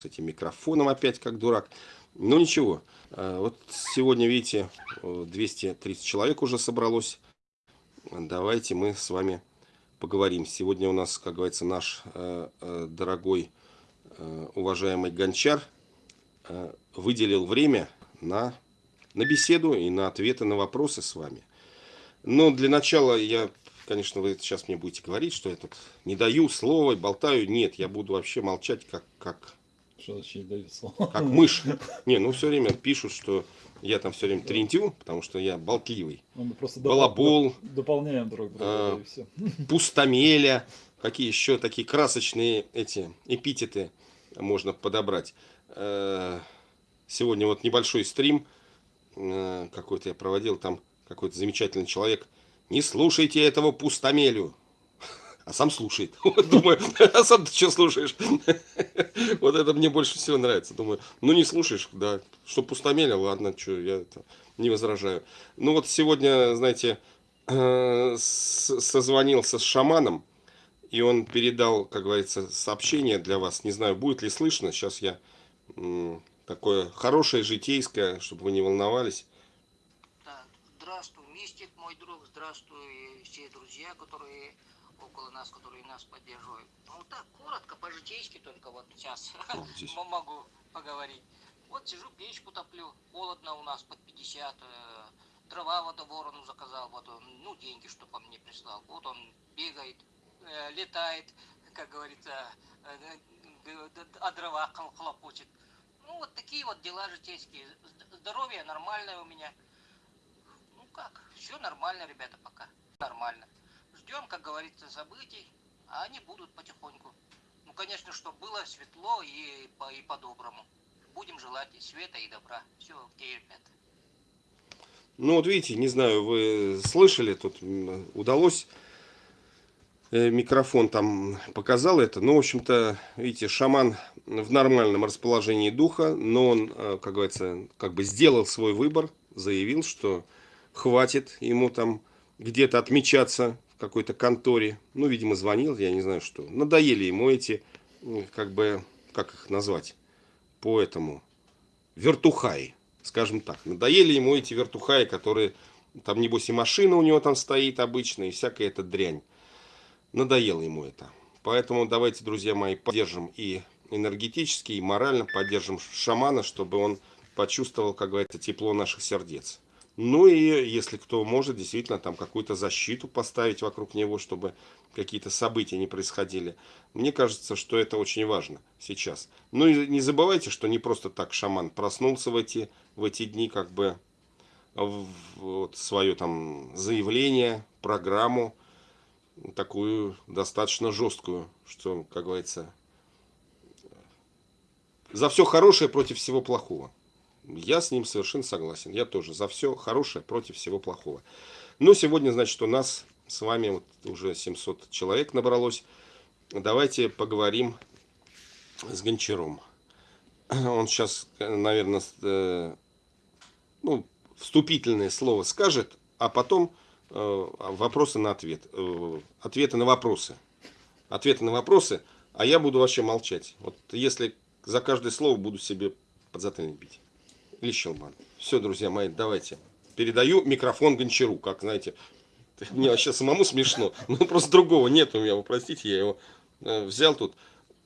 с этим микрофоном опять как дурак. Ну ничего, э, вот сегодня, видите, 230 человек уже собралось. Давайте мы с вами поговорим. Сегодня у нас, как говорится, наш э, э, дорогой, уважаемый гончар выделил время на, на беседу и на ответы на вопросы с вами. Но для начала я, конечно, вы сейчас мне будете говорить, что я тут не даю слова, болтаю. Нет, я буду вообще молчать, как, как что значит не дают слова? Как мышь. Не, ну все время пишут, что я там все время трентю, потому что я болтливый. Ну, мы просто Балабол. Дополняем друг друга. А, все. Пустомеля. Какие еще такие красочные эти эпитеты можно подобрать. Э, сегодня вот небольшой стрим э, какой-то я проводил, там какой-то замечательный человек. Не слушайте этого пустомелю а сам слушает. Думаю, а сам ты что слушаешь? Вот это мне больше всего нравится. Думаю, ну не слушаешь, да, что пустомеля, ладно, что, я это не возражаю. Ну вот сегодня, знаете, э, созвонился с шаманом, и он передал, как говорится, сообщение для вас. Не знаю, будет ли слышно. Сейчас я такое хорошее, житейское, чтобы вы не волновались. Здравствуй, мистик, мой друг, здравствуй, все друзья, которые около нас, которые нас поддерживают. Ну так, коротко, по-житейски только вот сейчас могу поговорить. Вот сижу, печку топлю, холодно у нас под 50, э, дрова вот ворону заказал, вот он, ну, деньги, что по мне прислал. Вот он бегает, э, летает, как говорится, э, а дрова хлопочет. Ну, вот такие вот дела житейские. Здоровье нормальное у меня. Ну как, все нормально, ребята, пока. Нормально ждем, как говорится, событий, а они будут потихоньку. Ну, конечно, чтобы было светло и, по, и по-доброму. Будем желать и света, и добра. Все, окей, ребята. Ну, вот видите, не знаю, вы слышали, тут удалось э, микрофон там показал это. Ну, в общем-то, видите, шаман в нормальном расположении духа, но он, э, как говорится, как бы сделал свой выбор, заявил, что хватит ему там где-то отмечаться какой-то конторе, ну, видимо, звонил, я не знаю что. Надоели ему эти, как бы, как их назвать, по этому, вертухаи, скажем так. Надоели ему эти вертухаи, которые, там, небось, и машина у него там стоит обычная, и всякая эта дрянь. Надоело ему это. Поэтому давайте, друзья мои, поддержим и энергетически, и морально поддержим шамана, чтобы он почувствовал, как говорится, тепло наших сердец. Ну и если кто может, действительно там какую-то защиту поставить вокруг него, чтобы какие-то события не происходили. Мне кажется, что это очень важно сейчас. Ну и не забывайте, что не просто так шаман проснулся в эти, в эти дни, как бы вот свое там заявление, программу, такую достаточно жесткую, что, как говорится, за все хорошее против всего плохого. Я с ним совершенно согласен. Я тоже за все хорошее против всего плохого. Но сегодня, значит, у нас с вами вот уже 700 человек набралось. Давайте поговорим с Гончаром. Он сейчас, наверное, э, ну, вступительное слово скажет, а потом э, вопросы на ответ. Э, ответы на вопросы. Ответы на вопросы, а я буду вообще молчать. Вот если за каждое слово буду себе подзатыльник бить или щелбан. Все, друзья мои, давайте. Передаю микрофон Гончару, как, знаете, мне вообще самому смешно. Ну, просто другого нет у меня, вы простите, я его э, взял тут.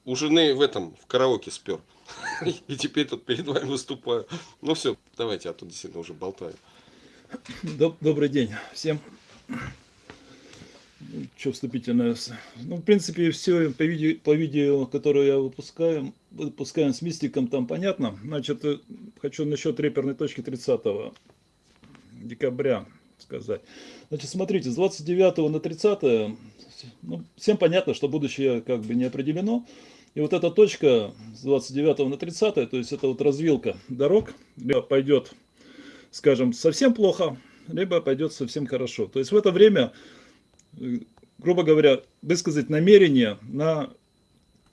У жены в этом, в караоке спер. И теперь тут перед вами выступаю. Ну все, давайте, а тут действительно уже болтаю. Добрый день всем что вступительное. Ну, в принципе, все по видео, по видео, которое я выпускаю, выпускаем с мистиком, там понятно. Значит, э, хочу насчет реперной точки 30 декабря сказать. Значит, смотрите, с 29 на 30, ну, всем понятно, что будущее как бы не определено. И вот эта точка с 29 на 30, то есть это вот развилка дорог, либо пойдет, скажем, совсем плохо, либо пойдет совсем хорошо. То есть в это время грубо говоря, высказать намерение на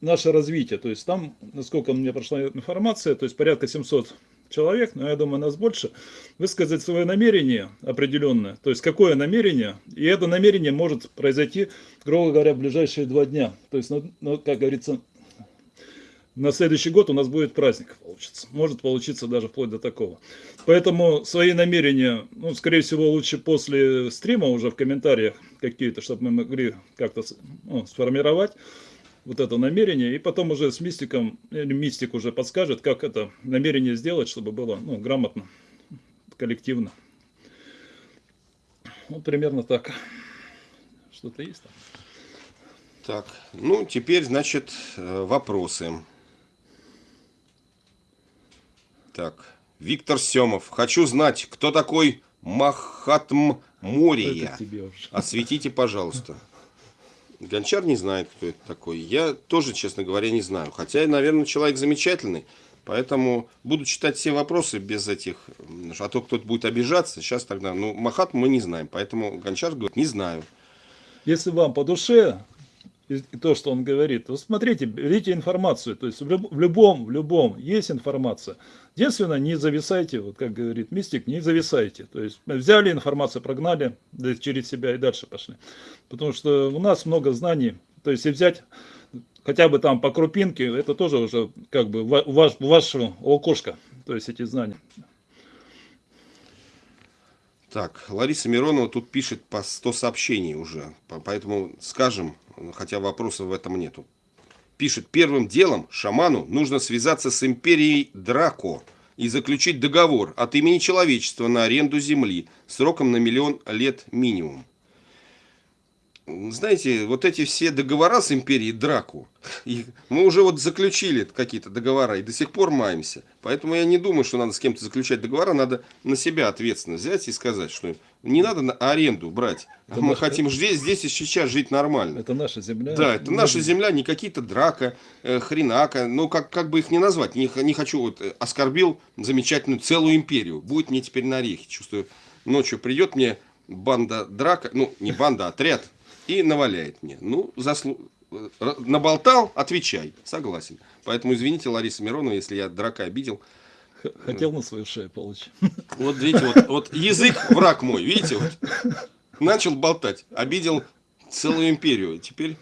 наше развитие. То есть там, насколько мне прошла информация, то есть порядка 700 человек, но я думаю, нас больше, высказать свое намерение определенное. То есть какое намерение, и это намерение может произойти, грубо говоря, в ближайшие два дня. То есть, ну, ну как говорится, на следующий год у нас будет праздник получится. Может получиться даже вплоть до такого. Поэтому свои намерения, ну, скорее всего, лучше после стрима уже в комментариях какие-то, чтобы мы могли как-то ну, сформировать вот это намерение, и потом уже с мистиком, или мистик уже подскажет, как это намерение сделать, чтобы было ну, грамотно, коллективно. Ну, примерно так. Что-то есть там? Так, ну, теперь, значит, э, вопросы. Так, Виктор Семов. Хочу знать, кто такой Махатм Мория? Осветите, пожалуйста. Гончар не знает, кто это такой. Я тоже, честно говоря, не знаю. Хотя, наверное, человек замечательный. Поэтому буду читать все вопросы без этих... А то кто-то будет обижаться. Сейчас тогда... Ну, Махат мы не знаем. Поэтому Гончар говорит, не знаю. Если вам по душе и то, что он говорит, то смотрите, берите информацию. То есть в, люб, в любом, в любом есть информация. Единственное, не зависайте, вот как говорит мистик, не зависайте. То есть взяли информацию, прогнали да, через себя и дальше пошли. Потому что у нас много знаний. То есть и взять хотя бы там по крупинке, это тоже уже как бы ваш, ваше окошко. То есть эти знания. Так, Лариса Миронова тут пишет по 100 сообщений уже, поэтому скажем, хотя вопросов в этом нету. Пишет, первым делом шаману нужно связаться с империей Драко и заключить договор от имени человечества на аренду земли сроком на миллион лет минимум знаете, вот эти все договора с империей Драку, мы уже вот заключили какие-то договора и до сих пор маемся. Поэтому я не думаю, что надо с кем-то заключать договора, надо на себя ответственность взять и сказать, что не надо на аренду брать. Это мы наш... хотим здесь, здесь и сейчас жить нормально. Это наша земля. Да, это наша земля, не какие-то драка, э, хренака, ну как, как бы их не назвать. Не, не хочу, вот э, оскорбил замечательную целую империю. Будет мне теперь на орехи. Чувствую, ночью придет мне банда драка, ну не банда, а отряд и наваляет мне. Ну, заслу... наболтал, отвечай. Согласен. Поэтому извините, Лариса Миронова, если я драка обидел. Хотел на свою шею получить. Вот видите, вот, вот язык враг мой, видите, вот. Начал болтать, обидел целую империю. Теперь,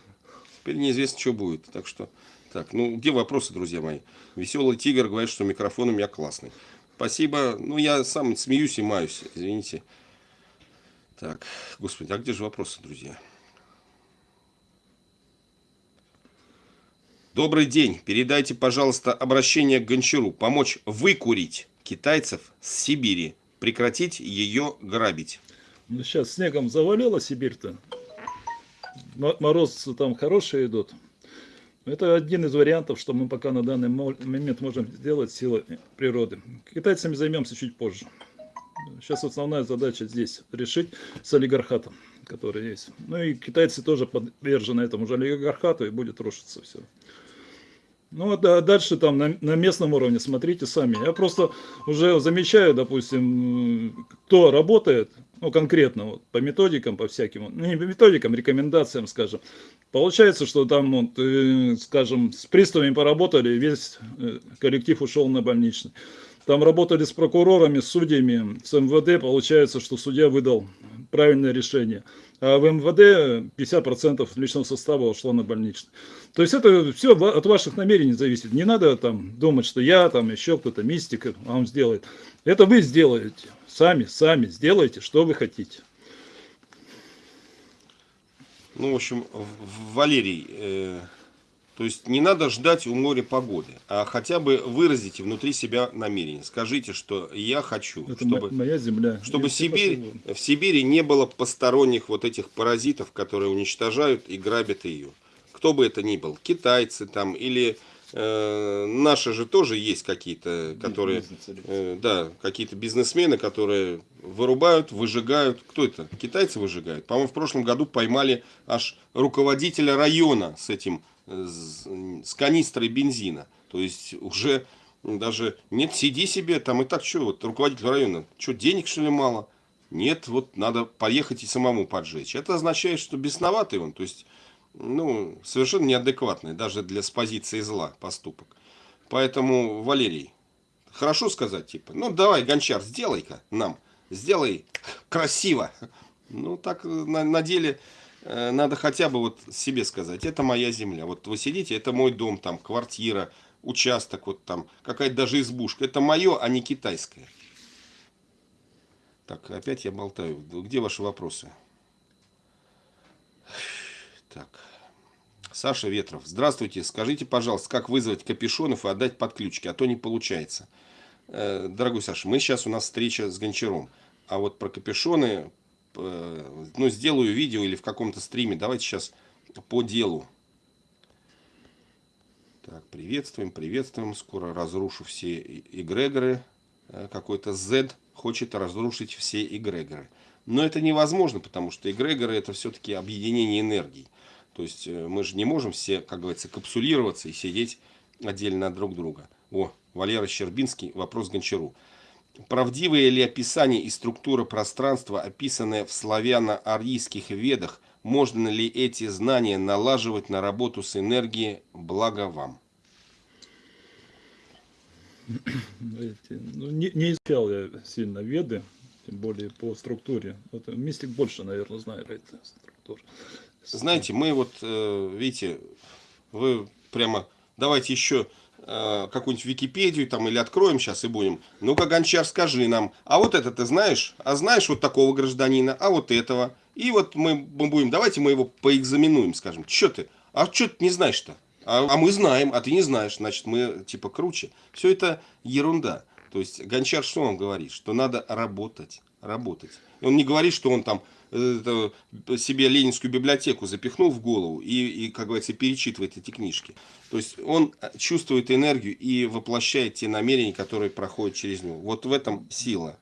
теперь неизвестно, что будет. Так что, так, ну, где вопросы, друзья мои? Веселый тигр говорит, что микрофон у меня классный. Спасибо. Ну, я сам смеюсь и маюсь, извините. Так, господи, а где же вопросы, друзья? Добрый день. Передайте, пожалуйста, обращение к Гончару. Помочь выкурить китайцев с Сибири. Прекратить ее грабить. Ну, сейчас снегом завалила Сибирь-то. Морозы там хорошие идут. Это один из вариантов, что мы пока на данный момент можем сделать силой природы. Китайцами займемся чуть позже. Сейчас основная задача здесь решить с олигархатом, который есть. Ну и китайцы тоже подвержены этому же олигархату и будет рушиться все. Ну, а дальше там на, на местном уровне смотрите сами. Я просто уже замечаю, допустим, кто работает, ну, конкретно, вот, по методикам, по всяким, ну, не по методикам, рекомендациям, скажем. Получается, что там, вот, э, скажем, с приставами поработали, весь э, коллектив ушел на больничный. Там работали с прокурорами, с судьями, с МВД, получается, что судья выдал правильное решение. А в МВД 50% личного состава ушло на больничный. То есть это все от ваших намерений зависит. Не надо там думать, что я, там еще кто-то, мистик вам сделает. Это вы сделаете. Сами, сами сделайте, что вы хотите. Ну, в общем, Валерий, э, то есть не надо ждать у моря погоды, а хотя бы выразите внутри себя намерение. Скажите, что я хочу, Это чтобы, моя земля. чтобы Сибирь, в Сибири не было посторонних вот этих паразитов, которые уничтожают и грабят ее. Кто бы это ни был, китайцы там или э, наши же тоже есть какие-то, которые, э, да, какие-то бизнесмены, которые вырубают, выжигают. Кто это? Китайцы выжигают. По-моему, в прошлом году поймали аж руководителя района с этим с канистрой бензина. То есть уже даже нет, сиди себе, там и так что, вот руководитель района, что, денег что ли мало? Нет, вот надо поехать и самому поджечь. Это означает, что бесноватый он, то есть, ну, совершенно неадекватный, даже для с позиции зла поступок. Поэтому, Валерий, хорошо сказать, типа, ну, давай, Гончар, сделай-ка нам, сделай красиво. Ну, так на, на деле Э, надо хотя бы вот себе сказать, это моя земля. Вот вы сидите, это мой дом, там, квартира, участок, вот там, какая-то даже избушка. Это мое, а не китайское. Так, опять я болтаю. Где ваши вопросы? Так. Саша Ветров. Здравствуйте. Скажите, пожалуйста, как вызвать капюшонов и отдать подключки, а то не получается. Э, дорогой Саша, мы сейчас у нас встреча с Гончаром. А вот про капюшоны, э, ну, сделаю видео или в каком-то стриме. Давайте сейчас по делу. Так, приветствуем, приветствуем. Скоро разрушу все эгрегоры. Э, какой-то Z хочет разрушить все эгрегоры. Но это невозможно, потому что эгрегоры это все-таки объединение энергий. То есть э, мы же не можем все, как говорится, капсулироваться и сидеть отдельно от друг друга. О, Валера Щербинский, вопрос Гончару. Правдивые ли описание и структура пространства, описанные в славяно-арийских ведах, можно ли эти знания налаживать на работу с энергией, благо вам? Ну, не, не изучал я сильно веды, тем более по структуре. Вот мистик больше, наверное, знает эти структуры. Знаете, мы вот, э, видите, вы прямо, давайте еще э, какую-нибудь Википедию там или откроем сейчас и будем. Ну-ка, Гончар, скажи нам, а вот это ты знаешь? А знаешь вот такого гражданина? А вот этого? И вот мы, мы будем, давайте мы его поэкзаменуем, скажем. Че ты? А что ты не знаешь-то? А, а мы знаем, а ты не знаешь, значит мы типа круче. Все это ерунда. То есть Гончар что он говорит? Что надо работать, работать. И он не говорит, что он там себе ленинскую библиотеку запихнул в голову и, и, как говорится, перечитывает эти книжки. То есть он чувствует энергию и воплощает те намерения, которые проходят через него. Вот в этом сила.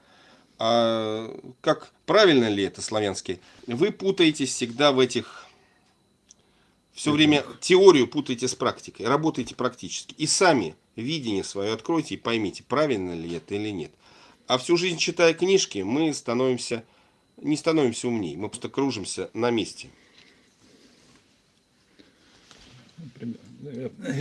А как правильно ли это славянский? Вы путаетесь всегда в этих все время теорию путайте с практикой, работайте практически. И сами видение свое откройте и поймите, правильно ли это или нет. А всю жизнь читая книжки, мы становимся, не становимся умнее, мы просто кружимся на месте.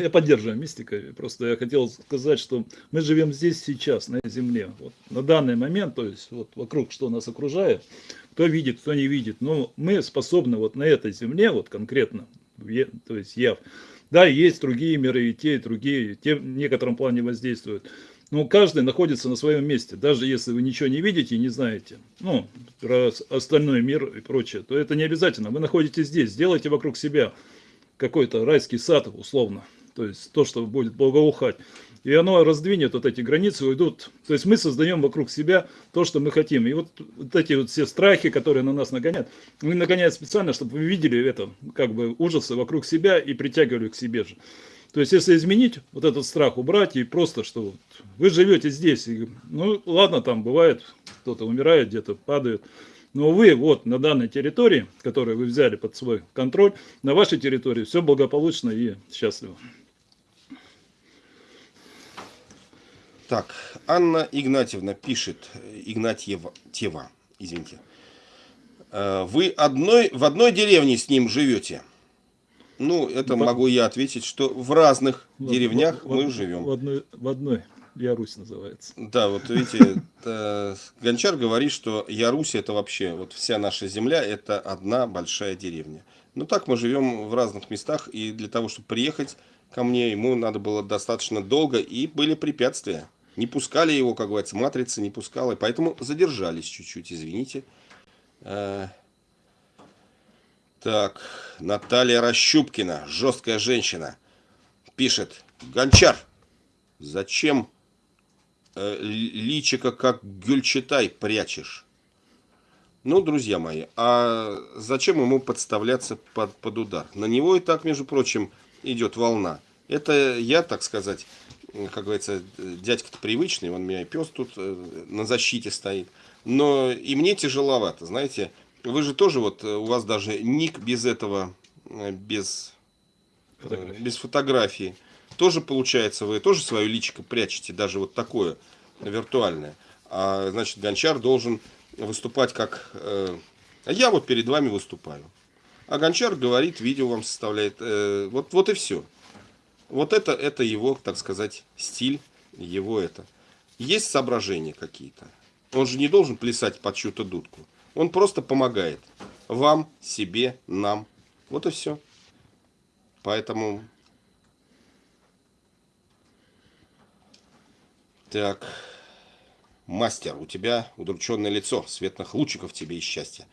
Я поддерживаю мистика. Просто я хотел сказать, что мы живем здесь сейчас, на Земле. Вот, на данный момент, то есть вот вокруг, что нас окружает, кто видит, кто не видит. Но мы способны вот на этой Земле, вот конкретно, то есть яв. Да, есть другие миры, и те, и другие, те в некотором плане воздействуют. Но каждый находится на своем месте. Даже если вы ничего не видите и не знаете, ну, про остальной мир и прочее, то это не обязательно. Вы находитесь здесь, сделайте вокруг себя какой-то райский сад, условно. То есть то, что будет благоухать и оно раздвинет вот эти границы, уйдут. То есть мы создаем вокруг себя то, что мы хотим. И вот, вот эти вот все страхи, которые на нас нагоняют, мы нагоняют специально, чтобы вы видели это, как бы ужасы вокруг себя и притягивали к себе же. То есть, если изменить вот этот страх, убрать, и просто, что вот вы живете здесь, и, ну, ладно, там бывает, кто-то умирает, где-то падает, но вы вот на данной территории, которую вы взяли под свой контроль, на вашей территории все благополучно и счастливо. Так, Анна Игнатьевна пишет, Игнатьева, Тева, извините. «Э, вы одной, в одной деревне с ним живете? Ну, это в, могу я ответить, что в разных в, деревнях в, мы в, живем. В одной, в одной. Ярусь называется. Да, вот видите, Гончар говорит, что Ярусь это вообще, вот вся наша земля, это одна большая деревня. Ну так мы живем в разных местах, и для того, чтобы приехать ко мне, ему надо было достаточно долго, и были препятствия. Не пускали его, как говорится, матрица не пускала, и поэтому задержались чуть-чуть, извините. Так, Наталья Рощупкина, жесткая женщина, пишет. Гончар, зачем э, личика как гюльчатай прячешь? Ну, друзья мои, а зачем ему подставляться под, под удар? На него и так, между прочим, идет волна. Это я, так сказать, как говорится, дядька-то привычный, он меня пес тут э, на защите стоит. Но и мне тяжеловато, знаете. Вы же тоже, вот э, у вас даже ник без этого, э, без фотографии. без фотографии. Тоже получается, вы тоже свое личико прячете, даже вот такое виртуальное. А значит, Гончар должен выступать как... Э, я вот перед вами выступаю. А Гончар говорит, видео вам составляет. Э, вот, вот и все. Вот это, это его, так сказать, стиль, его это. Есть соображения какие-то. Он же не должен плясать под чью-то дудку. Он просто помогает. Вам, себе, нам. Вот и все. Поэтому... Так. Мастер, у тебя удрученное лицо, светлых лучиков тебе и счастья.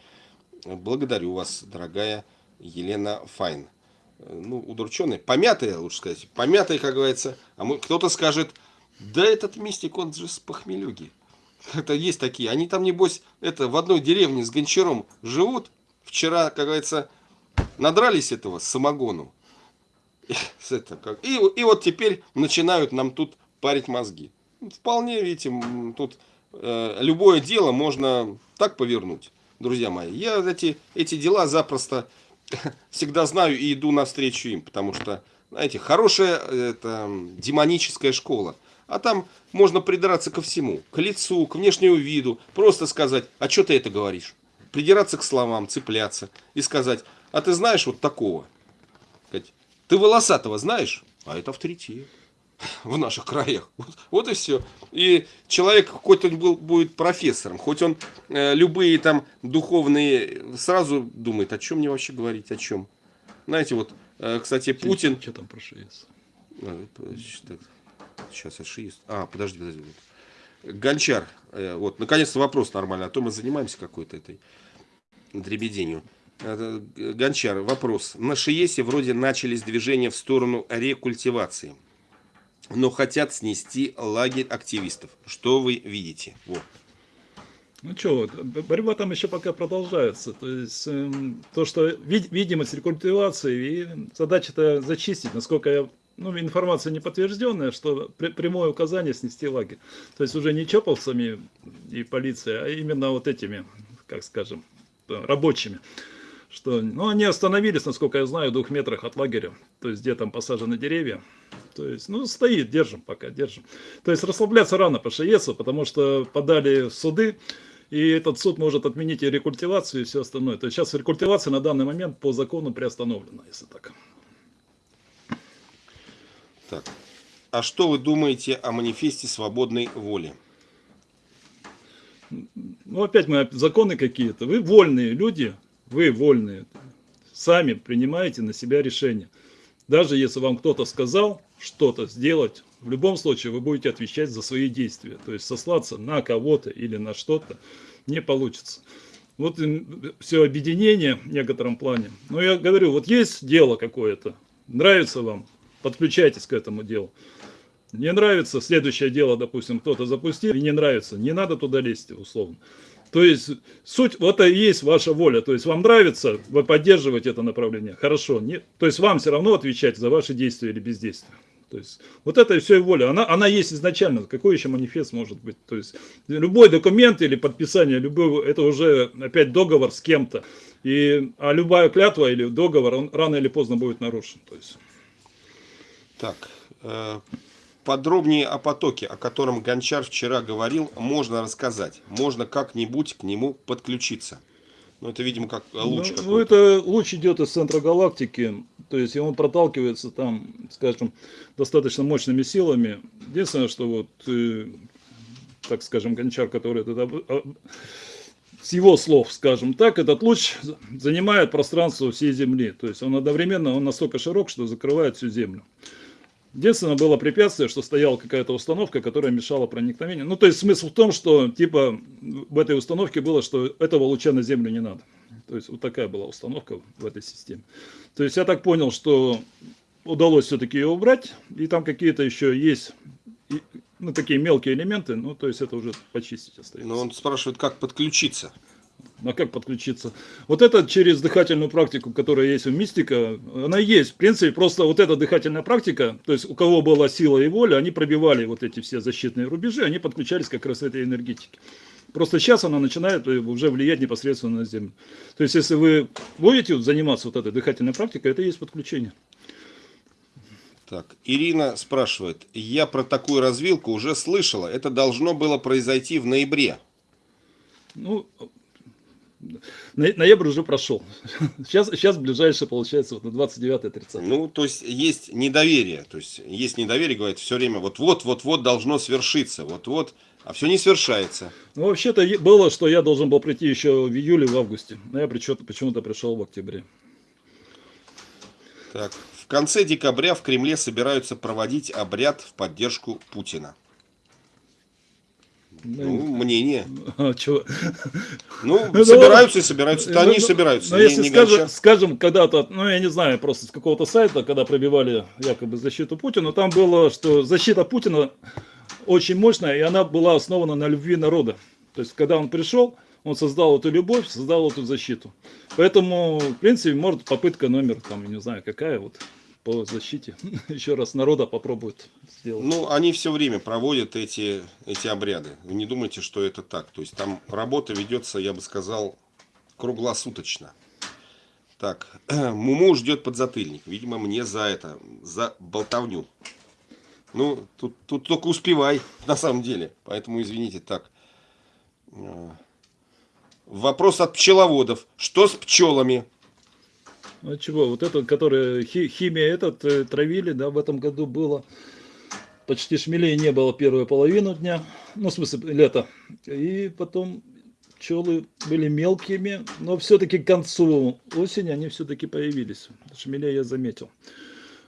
Благодарю вас, дорогая Елена Файн. Ну, удрученный, помятый, лучше сказать, помятый, как говорится. А мы, кто-то скажет, да этот мистик, он же с похмелюги. Как-то есть такие. Они там, небось, это в одной деревне с гончаром живут. Вчера, как говорится, надрались этого самогону. И, это, как, и, и вот теперь начинают нам тут парить мозги. Вполне, видите, тут э, любое дело можно так повернуть, друзья мои. Я эти, эти дела запросто всегда знаю и иду навстречу им, потому что, знаете, хорошая это, демоническая школа. А там можно придраться ко всему, к лицу, к внешнему виду, просто сказать, а что ты это говоришь? Придираться к словам, цепляться и сказать, а ты знаешь вот такого? Ты волосатого знаешь? А это авторитет в наших краях. Вот, вот и все. И человек, хоть он был, будет профессором, хоть он э, любые там духовные, сразу думает, о чем мне вообще говорить, о чем. Знаете, вот, э, кстати, Путин... Что там про ШИС? Сейчас я ШИС. А, подожди, подожди. Гончар. Э, вот, наконец-то вопрос нормальный. А то мы занимаемся какой-то этой дребеденью. Э, Гончар, вопрос. На ШИЕСе вроде начались движения в сторону рекультивации но хотят снести лагерь активистов. Что вы видите? Вот. Ну что, борьба там еще пока продолжается. То есть э, то, что вид, видимость рекультивации и задача-то зачистить, насколько я ну, информация не подтвержденная, что при, прямое указание снести лагерь. То есть уже не чоповцами и полицией, а именно вот этими, как скажем, рабочими. Что, ну, они остановились, насколько я знаю, в двух метрах от лагеря, то есть где там посажены деревья. То есть, ну, стоит, держим пока, держим. То есть, расслабляться рано по ШЕСу, потому что подали в суды, и этот суд может отменить и рекультивацию, и все остальное. То есть, сейчас рекультивация на данный момент по закону приостановлена, если так. Так. А что вы думаете о манифесте свободной воли? Ну, опять мы законы какие-то. Вы вольные люди, вы вольные. Сами принимаете на себя решение. Даже если вам кто-то сказал что-то сделать, в любом случае вы будете отвечать за свои действия. То есть сослаться на кого-то или на что-то не получится. Вот все объединение в некотором плане. Но я говорю, вот есть дело какое-то, нравится вам, подключайтесь к этому делу. Не нравится, следующее дело, допустим, кто-то запустил, и не нравится, не надо туда лезть, условно. То есть суть, вот это и есть ваша воля. То есть вам нравится, вы поддерживаете это направление, хорошо. Нет, то есть вам все равно отвечать за ваши действия или бездействия. То есть вот это и все и воля. Она, она есть изначально. Какой еще манифест может быть? То есть любой документ или подписание, любой, это уже опять договор с кем-то. И, а любая клятва или договор, он рано или поздно будет нарушен. То есть. Так, э, подробнее о потоке, о котором Гончар вчера говорил, можно рассказать. Можно как-нибудь к нему подключиться. Ну, это, видимо, как луч ну, ну, это луч идет из центра галактики, то есть он проталкивается там, скажем, достаточно мощными силами. Единственное, что вот, э, так скажем, Гончар, который это, с его слов, скажем так, этот луч занимает пространство всей Земли. То есть он одновременно, он настолько широк, что закрывает всю Землю. Единственное было препятствие, что стояла какая-то установка, которая мешала проникновению. Ну, то есть смысл в том, что типа в этой установке было, что этого луча на Землю не надо. То есть вот такая была установка в этой системе. То есть я так понял, что удалось все-таки ее убрать, и там какие-то еще есть ну, такие мелкие элементы, ну, то есть это уже почистить остается. Но он спрашивает, как подключиться. А как подключиться? Вот это через дыхательную практику, которая есть у мистика, она есть. В принципе, просто вот эта дыхательная практика, то есть у кого была сила и воля, они пробивали вот эти все защитные рубежи, они подключались как раз к этой энергетике. Просто сейчас она начинает уже влиять непосредственно на Землю. То есть, если вы будете заниматься вот этой дыхательной практикой, это и есть подключение. Так, Ирина спрашивает, я про такую развилку уже слышала, это должно было произойти в ноябре. Ну, Ноябрь уже прошел. Сейчас, сейчас ближайшее получается вот на 29-30. Ну, то есть есть недоверие. То есть есть недоверие, говорит, все время вот-вот, вот-вот должно свершиться. Вот-вот, а все не свершается. Ну, вообще-то было, что я должен был прийти еще в июле, в августе. Но я почему-то пришел в октябре. Так, в конце декабря в Кремле собираются проводить обряд в поддержку Путина. Ну, мнение. А? Ну, Ну, собираются и собираются. Ну, Да они ну, собираются. Но не- если не скажем, когда-то, ну я не знаю, просто с какого-то сайта, когда пробивали якобы защиту Путина, там было, что защита Путина очень мощная, и она была основана на любви народа. То есть, когда он пришел, он создал эту любовь, создал эту защиту. Поэтому, в принципе, может попытка номер, там, не знаю, какая вот, по защите. Еще раз народа попробует сделать. Ну, они все время проводят эти, эти обряды. Вы не думайте, что это так. То есть там работа ведется, я бы сказал, круглосуточно. Так, Муму ждет подзатыльник. Видимо, мне за это, за болтовню. Ну, тут, тут только успевай, на самом деле. Поэтому, извините, так. Э, Вопрос от пчеловодов. Что с пчелами? Ну чего, вот этот, который хи- химия этот э, травили, да, в этом году было. Почти шмелей не было первую половину дня, ну, в смысле, лета. И потом пчелы были мелкими, но все-таки к концу осени они все-таки появились. Шмелей я заметил.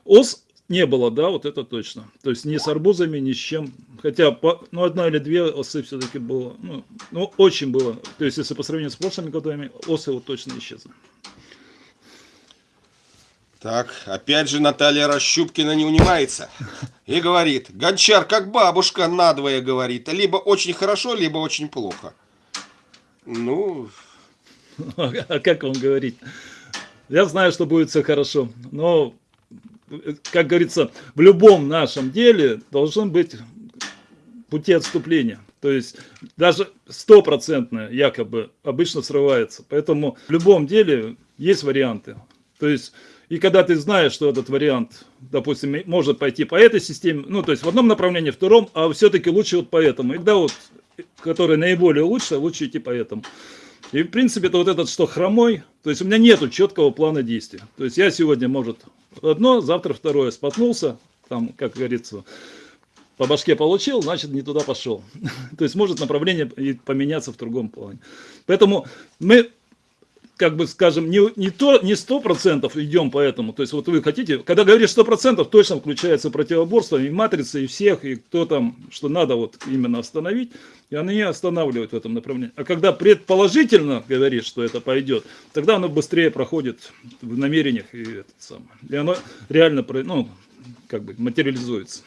Ос не было, да, вот это точно. То есть ни с арбузами, ни с чем. Хотя, по- ну, одна или две осы все-таки было, ну, ну, очень было. То есть, если по сравнению с прошлыми годами, осы вот точно исчезли. Так, опять же Наталья Расщупкина не унимается. И говорит, Гончар, как бабушка надвое говорит, либо очень хорошо, либо очень плохо. Ну, А как вам говорить? Я знаю, что будет все хорошо, но, как говорится, в любом нашем деле должен быть пути отступления. То есть даже стопроцентное якобы обычно срывается. Поэтому в любом деле есть варианты. То есть и когда ты знаешь, что этот вариант, допустим, может пойти по этой системе, ну то есть в одном направлении, в втором, а все-таки лучше вот по этому. И когда вот, который наиболее лучше, лучше идти по этому. И в принципе это вот этот что хромой, то есть у меня нету четкого плана действия. То есть я сегодня, может, одно, завтра второе споткнулся, там, как говорится, по башке получил, значит не туда пошел. То есть может направление поменяться в другом плане. Поэтому мы, как бы скажем, не, не, то, не 100% идем по этому. То есть вот вы хотите, когда говоришь 100%, точно включается противоборство и матрицы, и всех, и кто там, что надо вот именно остановить, и они останавливают в этом направлении. А когда предположительно говоришь, что это пойдет, тогда оно быстрее проходит в намерениях и этот самый. И оно реально, ну, как бы материализуется.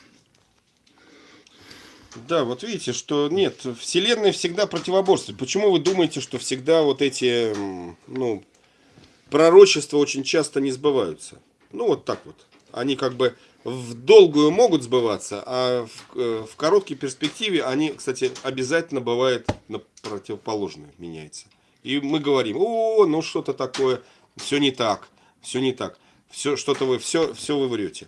Да, вот видите, что нет, Вселенная всегда противоборствует. Почему вы думаете, что всегда вот эти, ну, пророчества очень часто не сбываются? Ну, вот так вот. Они как бы в долгую могут сбываться, а в, э, в короткой перспективе они, кстати, обязательно бывает на противоположное меняется. И мы говорим, о, ну что-то такое, все не так, все не так, все что-то вы, все, все вы врете.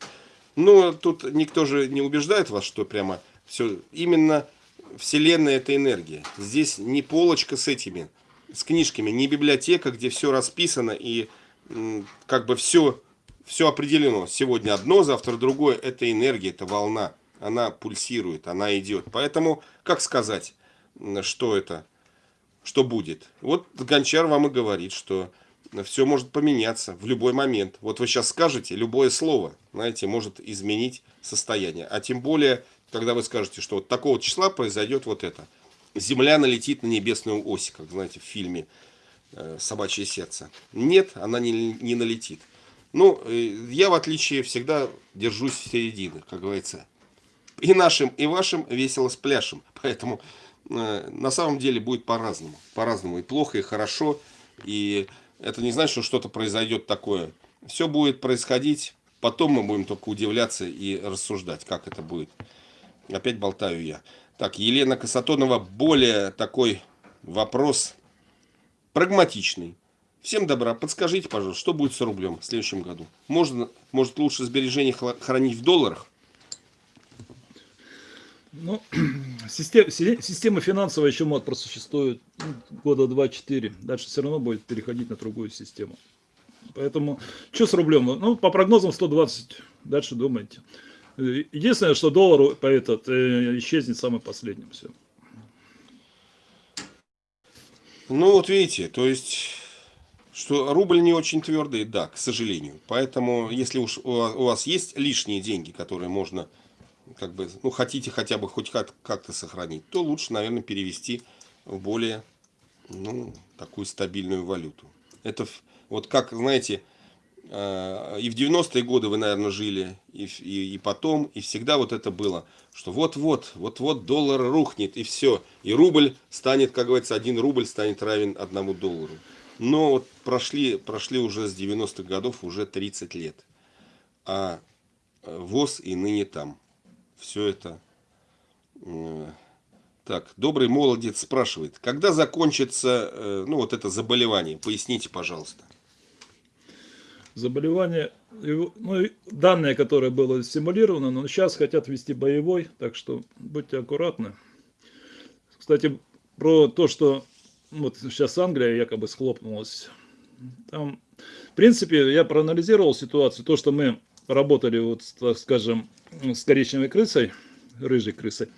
Но тут никто же не убеждает вас, что прямо все, именно Вселенная это энергия. Здесь не полочка с этими, с книжками, не библиотека, где все расписано и как бы все, все определено. Сегодня одно, завтра другое. Это энергия, это волна. Она пульсирует, она идет. Поэтому, как сказать, что это, что будет? Вот Гончар вам и говорит, что все может поменяться в любой момент. Вот вы сейчас скажете, любое слово, знаете, может изменить состояние. А тем более, когда вы скажете, что вот такого числа произойдет вот это. Земля налетит на небесную ось, как знаете в фильме э, «Собачье сердце». Нет, она не, не налетит. Ну, э, я в отличие всегда держусь в середине, как говорится. И нашим, и вашим весело спляшем. Поэтому э, на самом деле будет по-разному. По-разному. И плохо, и хорошо. И это не значит, что что-то произойдет такое. Все будет происходить. Потом мы будем только удивляться и рассуждать, как это будет. Опять болтаю я. Так, Елена Касатонова, более такой вопрос прагматичный. Всем добра. Подскажите, пожалуйста, что будет с рублем в следующем году? Можно, может лучше сбережения хранить в долларах? Ну, система, финансовая еще может просуществует ну, года 2-4. Дальше все равно будет переходить на другую систему. Поэтому, что с рублем? Ну, по прогнозам 120. Дальше думайте. Э, Единственное, что доллар по этот, э, исчезнет самым последним. Все. Ну, вот видите, то есть, что рубль не очень твердый, да, к сожалению. Поэтому, если уж у ва- у вас есть лишние деньги, которые можно как бы, ну, хотите хотя бы хоть как- как-то сохранить, то лучше, наверное, перевести в более, ну, такую стабильную валюту. Это вот как, знаете, э, и в 90-е годы вы, наверное, жили, и, и, и потом, и всегда вот это было, что вот-вот, вот-вот доллар рухнет, и все, и рубль станет, как говорится, один рубль станет равен одному доллару. Но вот прошли, прошли уже с 90-х годов уже 30 лет, а э, ВОЗ и ныне там. Все это... э, Так, добрый молодец спрашивает, когда закончится, э, ну, вот это заболевание? Поясните, пожалуйста. Заболевание, ну, данные, которое было стимулировано, но сейчас хотят ввести боевой, так что будьте аккуратны. Кстати, про то, что вот сейчас Англия якобы схлопнулась. Там, в принципе, я проанализировал ситуацию. То, что мы работали, вот, так скажем, с коричневой крысой, рыжей крысой,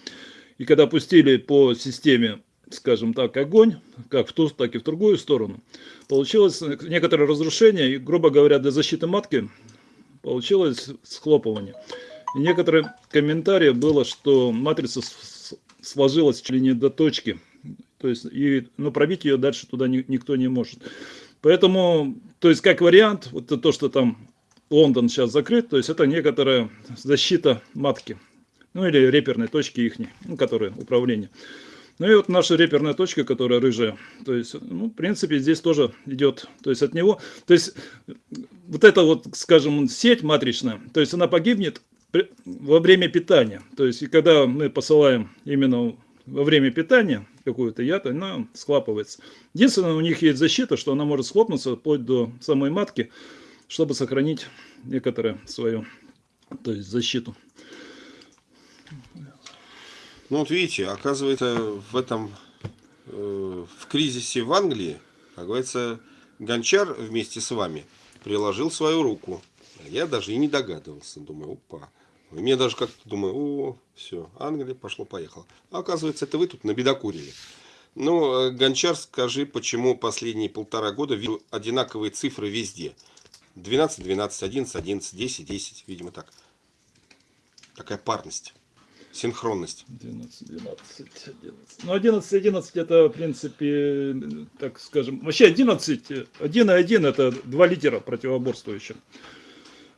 и когда пустили по системе, скажем так, огонь, как в ту, так и в другую сторону, получилось некоторое разрушение, и, грубо говоря, для защиты матки получилось схлопывание. И некоторые комментарии было, что матрица сложилась чуть ли не до точки, то есть, и, ну, пробить ее дальше туда ни- никто не может. Поэтому, то есть, как вариант, вот то, что там Лондон сейчас закрыт, то есть, это некоторая защита матки, ну, или реперной точки их, ну, которые управление. Ну и вот наша реперная точка, которая рыжая, то есть, ну, в принципе, здесь тоже идет, то есть от него, то есть вот эта вот, скажем, сеть матричная, то есть она погибнет во время питания, то есть и когда мы посылаем именно во время питания какую-то яд, она схлапывается. Единственное, у них есть защита, что она может схлопнуться вплоть до самой матки, чтобы сохранить некоторое свою, то есть защиту. Ну вот видите, оказывается, в этом, э, в кризисе в Англии, как говорится, Гончар вместе с вами приложил свою руку. Я даже и не догадывался. Думаю, опа. Мне даже как-то думаю, о, все, Англия пошло-поехало. А оказывается, это вы тут набедокурили. Ну, э, Гончар, скажи, почему последние полтора года вижу одинаковые цифры везде. 12, 12, 11, 11, 10, 10, видимо так. Такая парность, синхронность. 12, 12, 11. Ну, 11, 11 это, в принципе, так скажем, вообще 11, 1 и 1 это два лидера противоборствующих.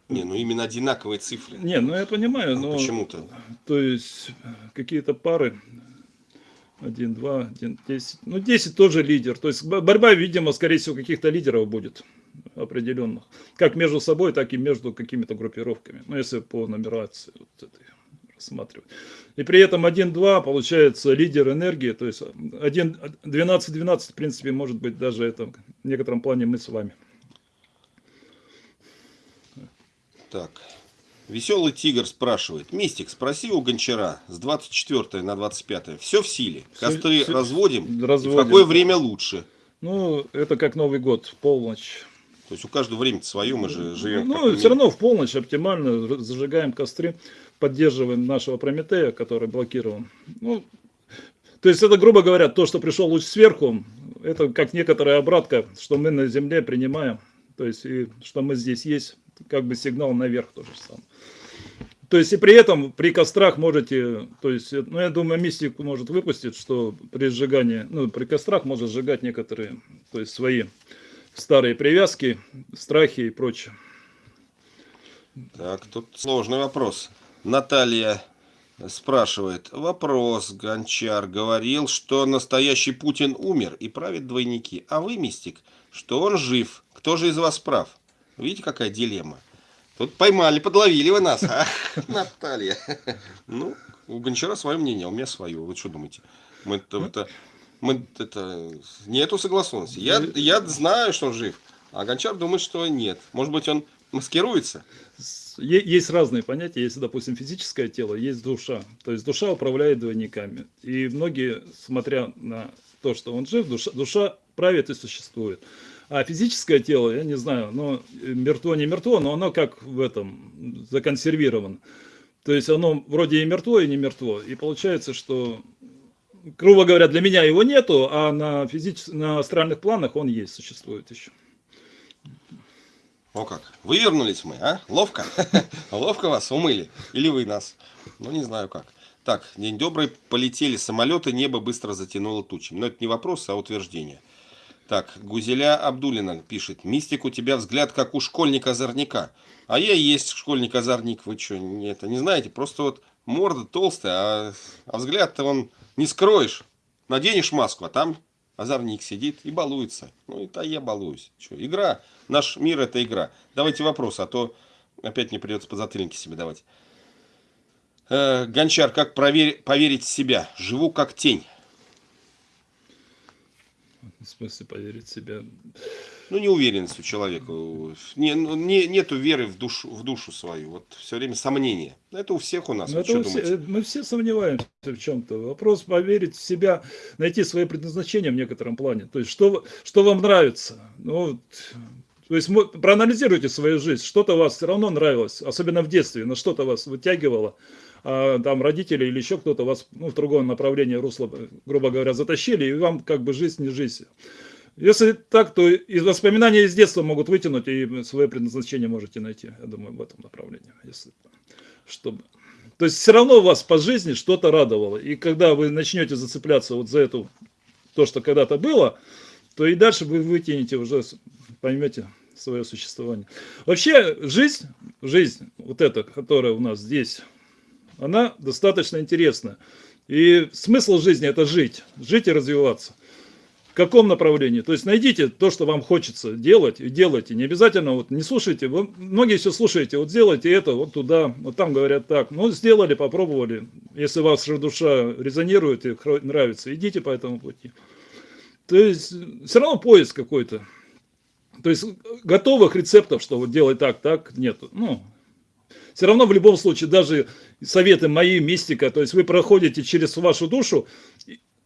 Не, ну именно одинаковые цифры. Не, ну я понимаю, Ну, но... Почему-то. То есть какие-то пары, 1, 2, 1, 10. Ну, 10 тоже лидер. То есть бо- борьба, видимо, скорее всего, каких-то лидеров будет определенных. Как между собой, так и между какими-то группировками. Ну, если по нумерации вот этой рассматривать. И при этом 1-2 получается лидер энергии. То есть 1, 12-12, в принципе, может быть даже это в некотором плане мы с вами. Так. Веселый тигр спрашивает. Мистик, спроси у Гончара с 24 на 25. Все в силе. Костры всё- разводим. И в разводим. какое время лучше? Ну, это как Новый год, в полночь. То есть у каждого время свое, мы же живем. Ну, все равно в полночь оптимально зажигаем костры, поддерживаем нашего Прометея, который блокирован. Ну, то есть это, грубо говоря, то, что пришел луч сверху, это как некоторая обратка, что мы на Земле принимаем, то есть и что мы здесь есть, как бы сигнал наверх тоже самое. То есть и при этом при кострах можете, то есть, ну я думаю, мистик может выпустить, что при сжигании, ну при кострах может сжигать некоторые, то есть свои старые привязки, страхи и прочее. Так, тут сложный вопрос. Наталья спрашивает. Вопрос. Гончар говорил, что настоящий Путин умер и правит двойники. А вы, мистик, что он жив. Кто же из вас прав? Видите, какая дилемма? Тут поймали, подловили вы нас. Ах, Наталья. Ну, у Гончара свое мнение, а у меня свое. Вы что думаете? Мы это, это- мы это нету согласованности. Я, я знаю, что он жив, а Гончар думает, что нет. Может быть, он маскируется? Есть разные понятия. Есть, допустим, физическое тело, есть душа. То есть душа управляет двойниками. И многие, смотря на то, что он жив, душа, душа правит и существует. А физическое тело, я не знаю, но мертво не мертво, но оно как в этом законсервировано. То есть оно вроде и мертво, и не мертво. И получается, что, грубо говоря, для меня его нету, а на, физич... на астральных планах он есть, существует еще. О как, вывернулись мы, а? Ловко? Ловко вас умыли? Или вы нас? Ну, не знаю как. Так, день добрый, полетели самолеты, небо быстро затянуло тучами. Но это не вопрос, а утверждение. Так, Гузеля Абдулина пишет. Мистик, у тебя взгляд, как у школьника-озорника. А я и есть школьник-озорник. Вы что, это не знаете? Просто вот морда толстая, а, а взгляд-то он не скроешь. Наденешь маску, а там озорник сидит и балуется. Ну, это я балуюсь. Что, игра. Наш мир это игра. Давайте вопрос, а то опять не придется по затыльнике себе давать. Э, Гончар, как проверь, поверить в себя? Живу как тень. В смысле поверить в себя? Ну, неуверенность у человека. Не, ну, не, нету веры в душу, в душу свою. Вот все время сомнения. Это у всех у нас. Вы это что все- думаете? мы все сомневаемся в чем-то. Вопрос поверить в себя, найти свое предназначение в некотором плане. То есть, что, что вам нравится. Ну, вот, то есть, проанализируйте свою жизнь. Что-то вас все равно нравилось, особенно в детстве, на что-то вас вытягивало. А там родители или еще кто-то вас ну, в другое направление, русло, грубо говоря, затащили, и вам как бы жизнь не жизнь. Если так, то и воспоминания из детства могут вытянуть, и свое предназначение можете найти, я думаю, в этом направлении. Если, чтобы... То есть все равно вас по жизни что-то радовало. И когда вы начнете зацепляться вот за эту, то, что когда-то было, то и дальше вы вытянете уже, поймете свое существование. Вообще жизнь, жизнь вот эта, которая у нас здесь, она достаточно интересна. И смысл жизни это жить, жить и развиваться. В каком направлении? То есть найдите то, что вам хочется делать, и делайте. Не обязательно, вот не слушайте, вы многие все слушаете, вот сделайте это, вот туда, вот там говорят так. Ну, сделали, попробовали. Если ваша душа резонирует и нравится, идите по этому пути. То есть все равно поиск какой-то. То есть готовых рецептов, что вот делай так, так, нету. Ну, все равно в любом случае, даже советы мои, мистика, то есть вы проходите через вашу душу,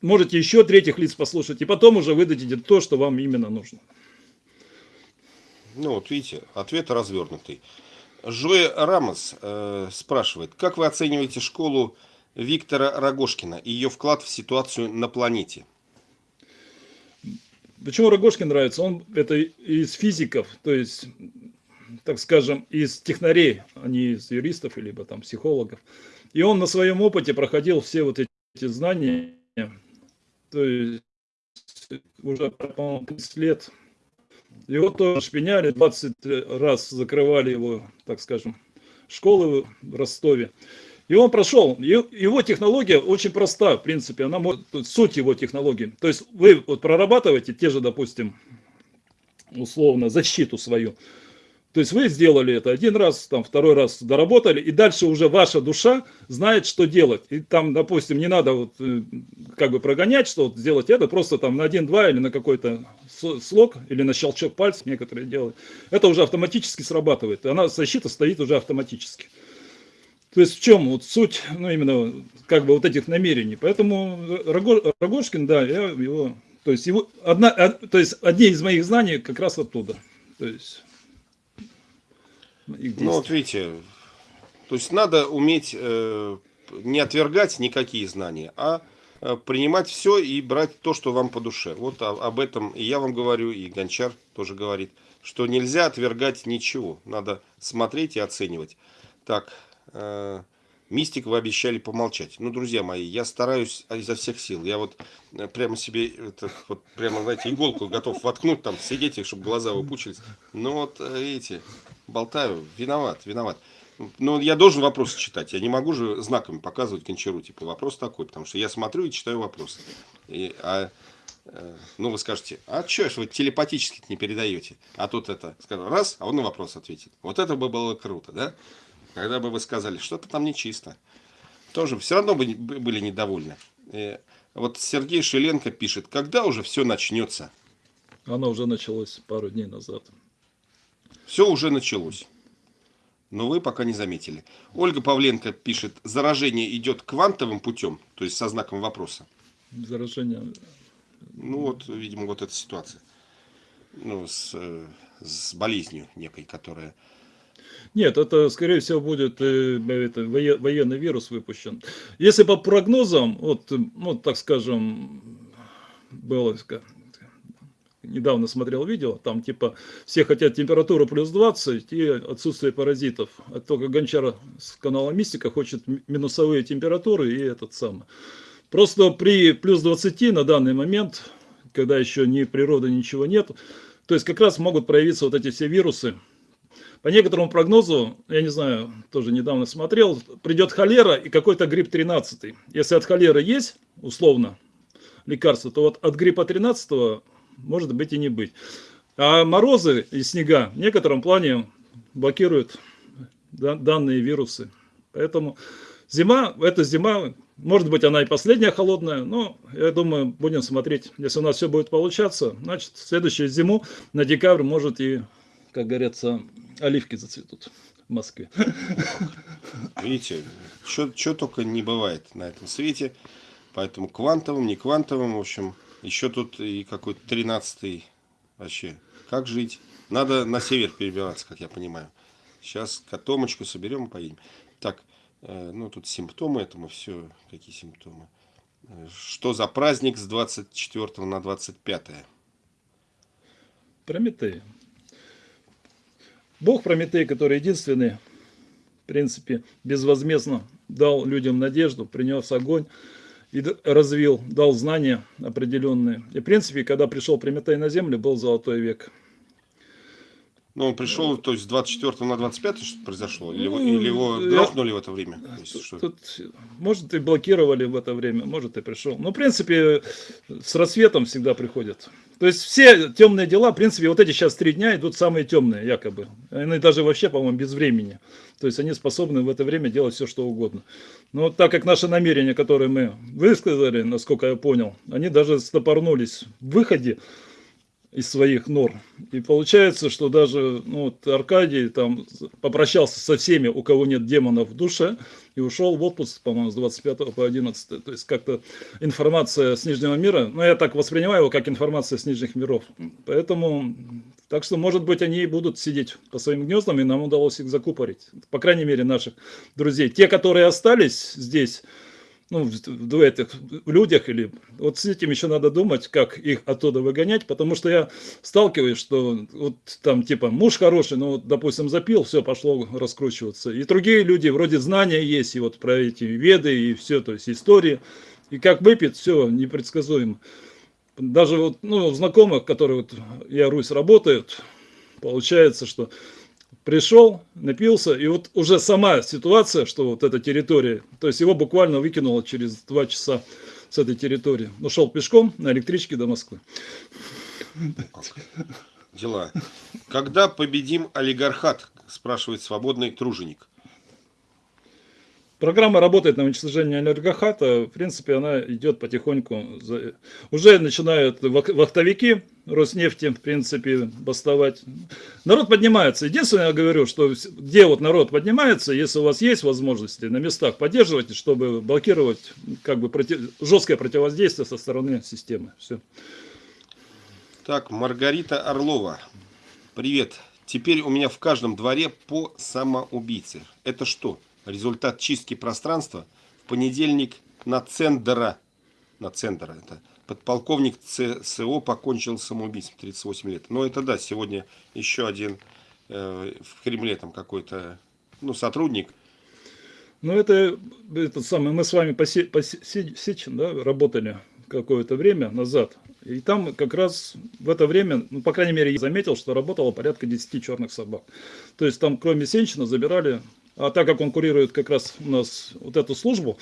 можете еще третьих лиц послушать, и потом уже выдадите то, что вам именно нужно. Ну, вот видите, ответ развернутый. Жоэ Рамос э, спрашивает, как вы оцениваете школу Виктора Рогошкина и ее вклад в ситуацию на планете? Почему Рогожкин нравится? Он это из физиков, то есть, так скажем, из технарей, а не из юристов, либо там психологов. И он на своем опыте проходил все вот эти знания, то есть уже, по-моему, 30 лет. Его тоже шпиняли, 20 раз закрывали его, так скажем, школы в Ростове. И он прошел. Его технология очень проста, в принципе. Она может, суть его технологии. То есть вы вот прорабатываете те же, допустим, условно, защиту свою. То есть вы сделали это один раз, там второй раз доработали, и дальше уже ваша душа знает, что делать. И там, допустим, не надо вот э, как бы прогонять, что вот сделать это, просто там на один-два или на какой-то слог, или на щелчок пальцев некоторые делают. Это уже автоматически срабатывает. Она, защита стоит уже автоматически. То есть в чем вот суть, ну именно как бы вот этих намерений. Поэтому Рого- Рогожкин, да, я его, то есть его одна, а, то есть одни из моих знаний как раз оттуда. То есть Ну, вот действия. видите, то есть надо уметь э, не отвергать никакие знания, а э, принимать все и брать то, что вам по душе. Вот об этом и я вам говорю, и Гончар тоже говорит, что нельзя отвергать ничего. Надо смотреть и оценивать. Так, э, мистик вы обещали помолчать. Ну, друзья мои, я стараюсь изо всех сил. Я вот э, прямо себе, это, вот прямо, знаете, иголку готов воткнуть, там, сидеть, чтобы глаза выпучились. Ну, вот, э, видите, болтаю, виноват, виноват. Ну, я должен вопросы читать. Я не могу же знаками показывать Гончару. Типа, вопрос такой, потому что я смотрю и читаю вопросы. И, а, э, ну, вы скажете, а что ж вы телепатически не передаете? А тут это, скажу, раз, а он на вопрос ответит. Вот это бы было круто, да? Когда бы вы сказали, что-то там нечисто. Тоже все равно бы были недовольны. Э, вот Сергей Шеленко пишет, когда уже все начнется? Оно уже началось пару дней назад. Все уже началось. Но вы пока не заметили. Ольга Павленко пишет, заражение идет квантовым путем, то есть со знаком вопроса. Заражение. Ну вот, видимо, вот эта ситуация. Ну, с, э, с болезнью некой, которая... Нет, это, скорее всего, будет э, это, вое- военный вирус выпущен. Если по прогнозам, вот, э, ну, так скажем, было недавно смотрел видео, там типа все хотят температуру плюс 20 и отсутствие паразитов. А только Гончар с канала Мистика хочет минусовые температуры и этот самый. Просто при плюс 20 на данный момент, когда еще ни природы, ничего нет, то есть как раз могут проявиться вот эти все вирусы, по некоторому прогнозу, я не знаю, тоже недавно смотрел, придет холера и какой-то грипп 13. Если от холеры есть, условно, лекарство, то вот от гриппа 13 может быть и не быть. А морозы и снега в некотором плане блокируют данные вирусы. Поэтому зима, эта зима, может быть она и последняя холодная, но я думаю, будем смотреть. Если у нас все будет получаться, значит, следующую зиму на декабрь может и, как говорится, оливки зацветут в Москве. Видите, что только не бывает на этом свете. Поэтому квантовым, не квантовым, в общем, еще тут и какой-то тринадцатый вообще. Как жить? Надо на север перебираться, как я понимаю. Сейчас котомочку соберем и поедем. Так, э, ну тут симптомы этому, все, какие симптомы. Что за праздник с 24 на 25? Прометей. Бог Прометей, который единственный, в принципе, безвозмездно дал людям надежду, принес огонь и развил, дал знания определенные. И, в принципе, когда пришел Прометей на землю, был золотой век. Ну, он пришел, то есть, с 24 на 25 что произошло? Или, ну, или его грохнули я... в это время? Тут, тут, может, и блокировали в это время, может, и пришел. Но, в принципе, с рассветом всегда приходят. То есть, все темные дела, в принципе, вот эти сейчас три дня идут самые темные, якобы. Они даже вообще, по-моему, без времени. То есть, они способны в это время делать все, что угодно. Но так как наши намерения, которые мы высказали, насколько я понял, они даже стопорнулись в выходе, из своих норм. И получается, что даже ну, вот Аркадий там попрощался со всеми, у кого нет демонов в душе, и ушел в отпуск, по-моему, с 25 по 11. То есть как-то информация с Нижнего мира, ну я так воспринимаю его как информация с Нижних миров. Поэтому, так что, может быть, они и будут сидеть по своим гнездам, и нам удалось их закупорить. По крайней мере, наших друзей. Те, которые остались здесь, ну, в этих людях, или вот с этим еще надо думать, как их оттуда выгонять, потому что я сталкиваюсь, что вот там типа муж хороший, ну, вот, допустим, запил, все, пошло раскручиваться. И другие люди, вроде знания есть, и вот про эти веды, и все, то есть истории, и как выпьет, все непредсказуемо. Даже вот, ну, знакомых, которые вот, я Русь работают, получается, что пришел, напился, и вот уже сама ситуация, что вот эта территория, то есть его буквально выкинуло через два часа с этой территории. Ушел пешком на электричке до Москвы. Дела. Когда победим олигархат, спрашивает свободный труженик. Программа работает на уничтожение энергохата. В принципе, она идет потихоньку. Уже начинают вахтовики Роснефти, в принципе, бастовать. Народ поднимается. Единственное, я говорю, что где вот народ поднимается, если у вас есть возможности на местах, поддерживайте, чтобы блокировать как бы против... жесткое противодействие со стороны системы. Все. Так, Маргарита Орлова. Привет. Теперь у меня в каждом дворе по самоубийце. Это что? Результат чистки пространства в понедельник на Цендера, на Цендера, это подполковник ЦСО покончил самоубийством, 38 лет. Но это да, сегодня еще один э, в Кремле там какой-то, ну, сотрудник. Ну, это, это самое, мы с вами по, се, по Сечин, да, работали какое-то время назад. И там как раз в это время, ну, по крайней мере, я заметил, что работало порядка 10 черных собак. То есть там кроме Сенчина забирали а так как он курирует как раз у нас вот эту службу,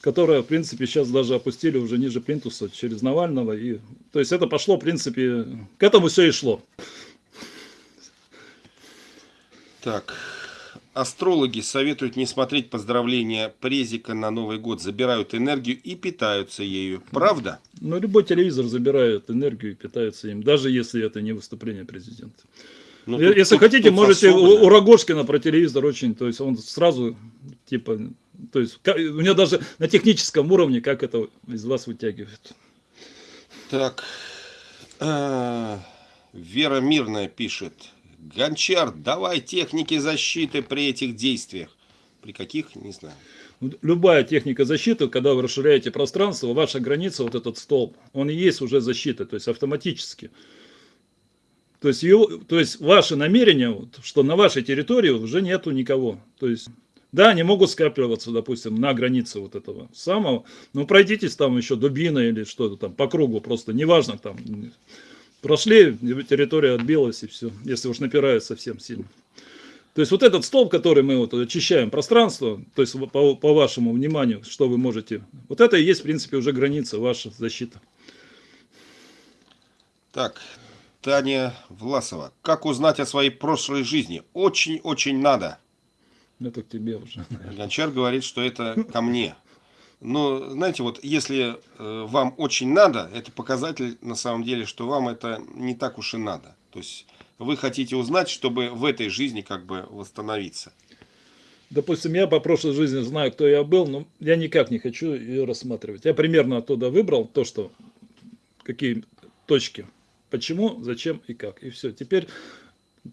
которая, в принципе, сейчас даже опустили уже ниже плинтуса через Навального. И, то есть это пошло, в принципе, к этому все и шло. Так, астрологи советуют не смотреть поздравления Презика на Новый год, забирают энергию и питаются ею. Правда? Ну, любой телевизор забирает энергию и питается им, даже если это не выступление президента. Ну, тут, Если тут, хотите, тут можете у, у Рогожкина про телевизор очень, то есть он сразу, типа, то есть как, у меня даже на техническом уровне, как это из вас вытягивает. Так, а, Вера Мирная пишет, Гончар, давай техники защиты при этих действиях. При каких, не знаю. Любая техника защиты, когда вы расширяете пространство, ваша граница, вот этот столб, он и есть уже защита, то есть автоматически. То есть, его, то есть ваше намерение, вот, что на вашей территории уже нету никого. То есть, да, они могут скапливаться, допустим, на границе вот этого самого, но пройдитесь там еще дубина или что-то там по кругу, просто неважно там. Прошли, территория отбилась и все, если уж напирают совсем сильно. То есть вот этот столб, который мы вот очищаем пространство, то есть по, по вашему вниманию, что вы можете, вот это и есть, в принципе, уже граница ваша защита. Так, Таня Власова. Как узнать о своей прошлой жизни? Очень-очень надо. Это к тебе уже. Гончар говорит, что это ко мне. Но, знаете, вот если э, вам очень надо, это показатель на самом деле, что вам это не так уж и надо. То есть вы хотите узнать, чтобы в этой жизни как бы восстановиться. Допустим, я по прошлой жизни знаю, кто я был, но я никак не хочу ее рассматривать. Я примерно оттуда выбрал то, что какие точки почему, зачем и как. И все. Теперь,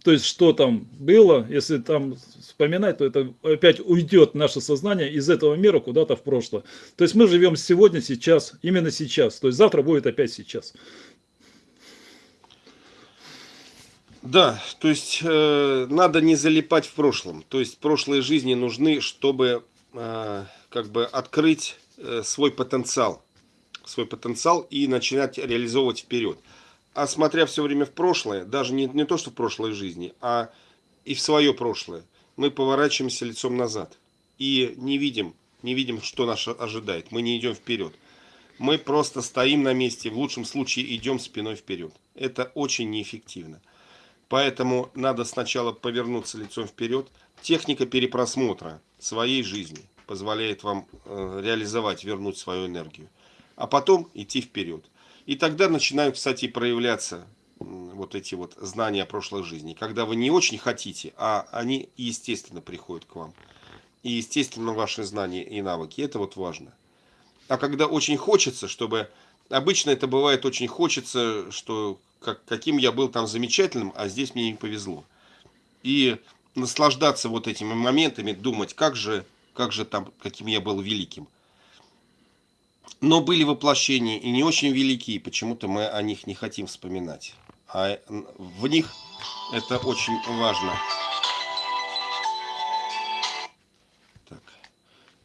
то есть, что там было, если там вспоминать, то это опять уйдет наше сознание из этого мира куда-то в прошлое. То есть, мы живем сегодня, сейчас, именно сейчас. То есть, завтра будет опять сейчас. Да, то есть э, надо не залипать в прошлом. То есть прошлые жизни нужны, чтобы э, как бы открыть э, свой потенциал, свой потенциал и начинать реализовывать вперед а смотря все время в прошлое, даже не, не то, что в прошлой жизни, а и в свое прошлое, мы поворачиваемся лицом назад и не видим, не видим, что нас ожидает. Мы не идем вперед. Мы просто стоим на месте, в лучшем случае идем спиной вперед. Это очень неэффективно. Поэтому надо сначала повернуться лицом вперед. Техника перепросмотра своей жизни позволяет вам э, реализовать, вернуть свою энергию. А потом идти вперед. И тогда начинают, кстати, проявляться вот эти вот знания о прошлой жизни. Когда вы не очень хотите, а они естественно приходят к вам. И естественно ваши знания и навыки. Это вот важно. А когда очень хочется, чтобы... Обычно это бывает очень хочется, что как, каким я был там замечательным, а здесь мне не повезло. И наслаждаться вот этими моментами, думать, как же, как же там, каким я был великим. Но были воплощения и не очень великие, почему-то мы о них не хотим вспоминать. А в них это очень важно. Так,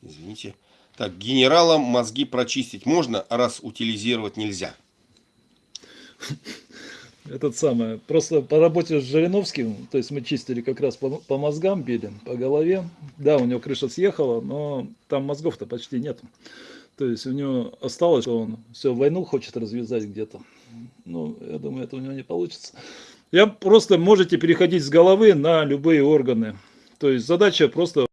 извините. Так, генералам мозги прочистить можно, раз утилизировать нельзя. Этот самый, просто по работе с Жириновским, то есть мы чистили как раз по, по мозгам, били, по голове. Да, у него крыша съехала, но там мозгов-то почти нет. То есть у него осталось, что он все, войну хочет развязать где-то. Ну, я думаю, это у него не получится. Я просто можете переходить с головы на любые органы. То есть задача просто,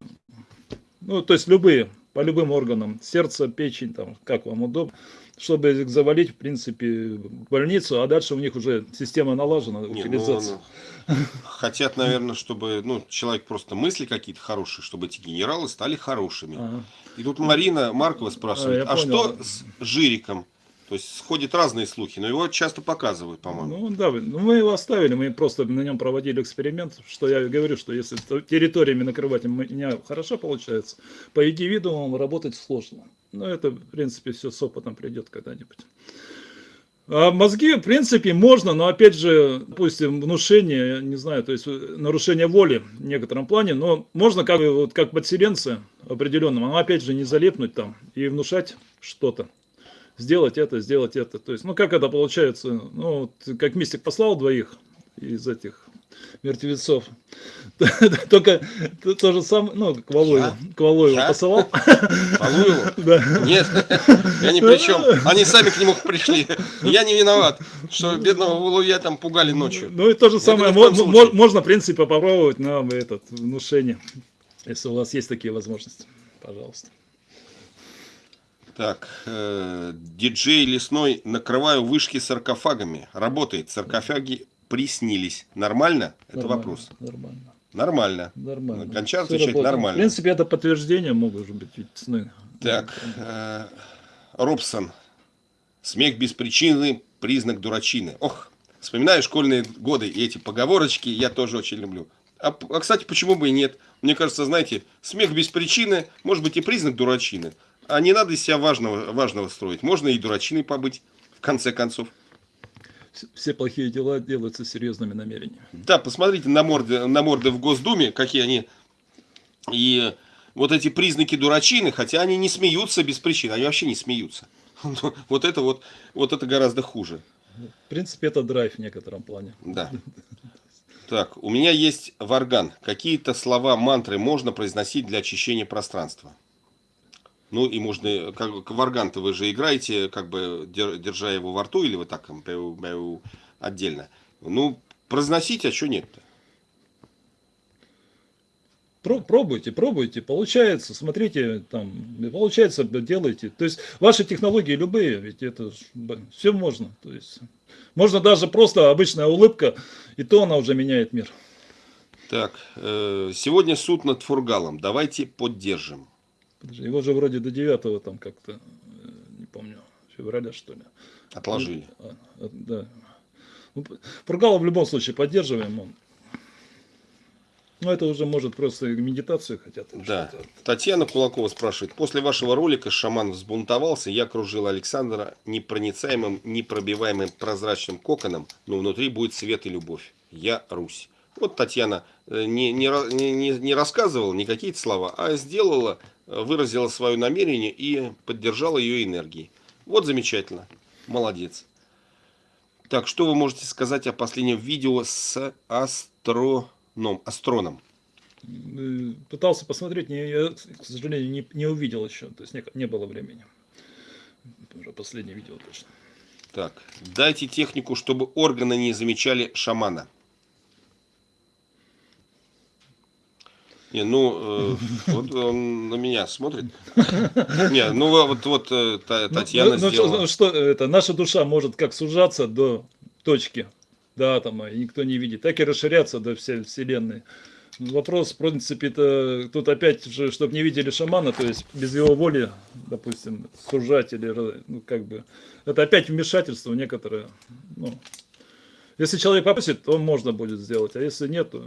ну, то есть любые, по любым органам. Сердце, печень, там, как вам удобно чтобы их завалить, в принципе, в больницу, а дальше у них уже система налажена, Не, утилизация. Ну, ну, хотят, наверное, чтобы ну, человек просто мысли какие-то хорошие, чтобы эти генералы стали хорошими. Ага. И тут Марина Маркова спрашивает, а, а что с Жириком? То есть сходят разные слухи, но его часто показывают, по-моему. Ну да, ну, мы его оставили, мы просто на нем проводили эксперимент, что я говорю, что если территориями накрывать у меня хорошо получается, по индивидуумам работать сложно. Но это, в принципе, все с опытом придет когда-нибудь. А мозги, в принципе, можно, но опять же, допустим, внушение, не знаю, то есть нарушение воли в некотором плане, но можно как, вот, как подселенцы определенным, но опять же не залепнуть там и внушать что-то сделать это, сделать это. То есть, ну как это получается? Ну, как мистик послал двоих из этих мертвецов. Только то же самое, ну, к Валуеву, к Валуеву посылал. Валуеву? Да. Нет, я ни при чем. Они сами к нему пришли. Я не виноват, что бедного Валуя там пугали ночью. Ну и то же самое, можно, в принципе, попробовать на этот внушение, если у вас есть такие возможности. Пожалуйста. Так, э, диджей лесной, накрываю вышки саркофагами. Работает, саркофаги приснились. Нормально? Это нормально, вопрос. Нормально. Нормально. Нормально. Гончар отвечает нормально. В принципе, это подтверждение могут быть ведь сны. Так, э, Робсон. Смех без причины, признак дурачины. Ох, вспоминаю школьные годы и эти поговорочки я тоже очень люблю. А, а, кстати, почему бы и нет? Мне кажется, знаете, смех без причины может быть и признак дурачины. А не надо из себя важного, важного строить. Можно и дурачиной побыть, в конце концов. Все плохие дела делаются серьезными намерениями. Да, посмотрите на морды, на морды в Госдуме, какие они. И вот эти признаки дурачины, хотя они не смеются без причин, они вообще не смеются. Вот это вот, вот это гораздо хуже. В принципе, это драйв в некотором плане. Да. Так, у меня есть варган. Какие-то слова, мантры можно произносить для очищения пространства? Ну и можно, как варган-то вы же играете, как бы держа его во рту, или вы так отдельно. Ну, произносить, а что нет-то? Пробуйте, пробуйте, получается, смотрите, там, получается, делайте. То есть ваши технологии любые, ведь это все можно. То есть можно даже просто обычная улыбка, и то она уже меняет мир. Так, э, сегодня суд над Фургалом, давайте поддержим. Его же вроде до 9 там как-то, э, не помню, февраля что ли. Отложили. А, а, да. Ну, Фургала в любом случае поддерживаем, он ну, это уже может просто медитацию хотят. Да. Татьяна Кулакова спрашивает. После вашего ролика шаман взбунтовался, я окружил Александра непроницаемым, непробиваемым прозрачным коконом, но внутри будет свет и любовь. Я Русь. Вот Татьяна э, не, не, не, не рассказывала не какие-то слова, а сделала, выразила свое намерение и поддержала ее энергией. Вот замечательно. Молодец. Так, что вы можете сказать о последнем видео с Астро ном, астроном? Э, пытался посмотреть, не, я, к сожалению, не, не увидел еще, то есть не, не было времени. Уже последнее видео точно. Так, дайте технику, чтобы органы не замечали шамана. Не, ну, э, вот он на меня смотрит. Не, ну вот, вот э, Татьяна ну, ну, сделала. Ну, что, это, наша душа может как сужаться до точки, до атома, и никто не видит, так и расширяться до всей Вселенной. Вопрос, в принципе, это тут опять же, чтобы не видели шамана, то есть без его воли, допустим, сужать или, ну, как бы, это опять вмешательство некоторое, ну, если человек попросит, то можно будет сделать, а если нет, то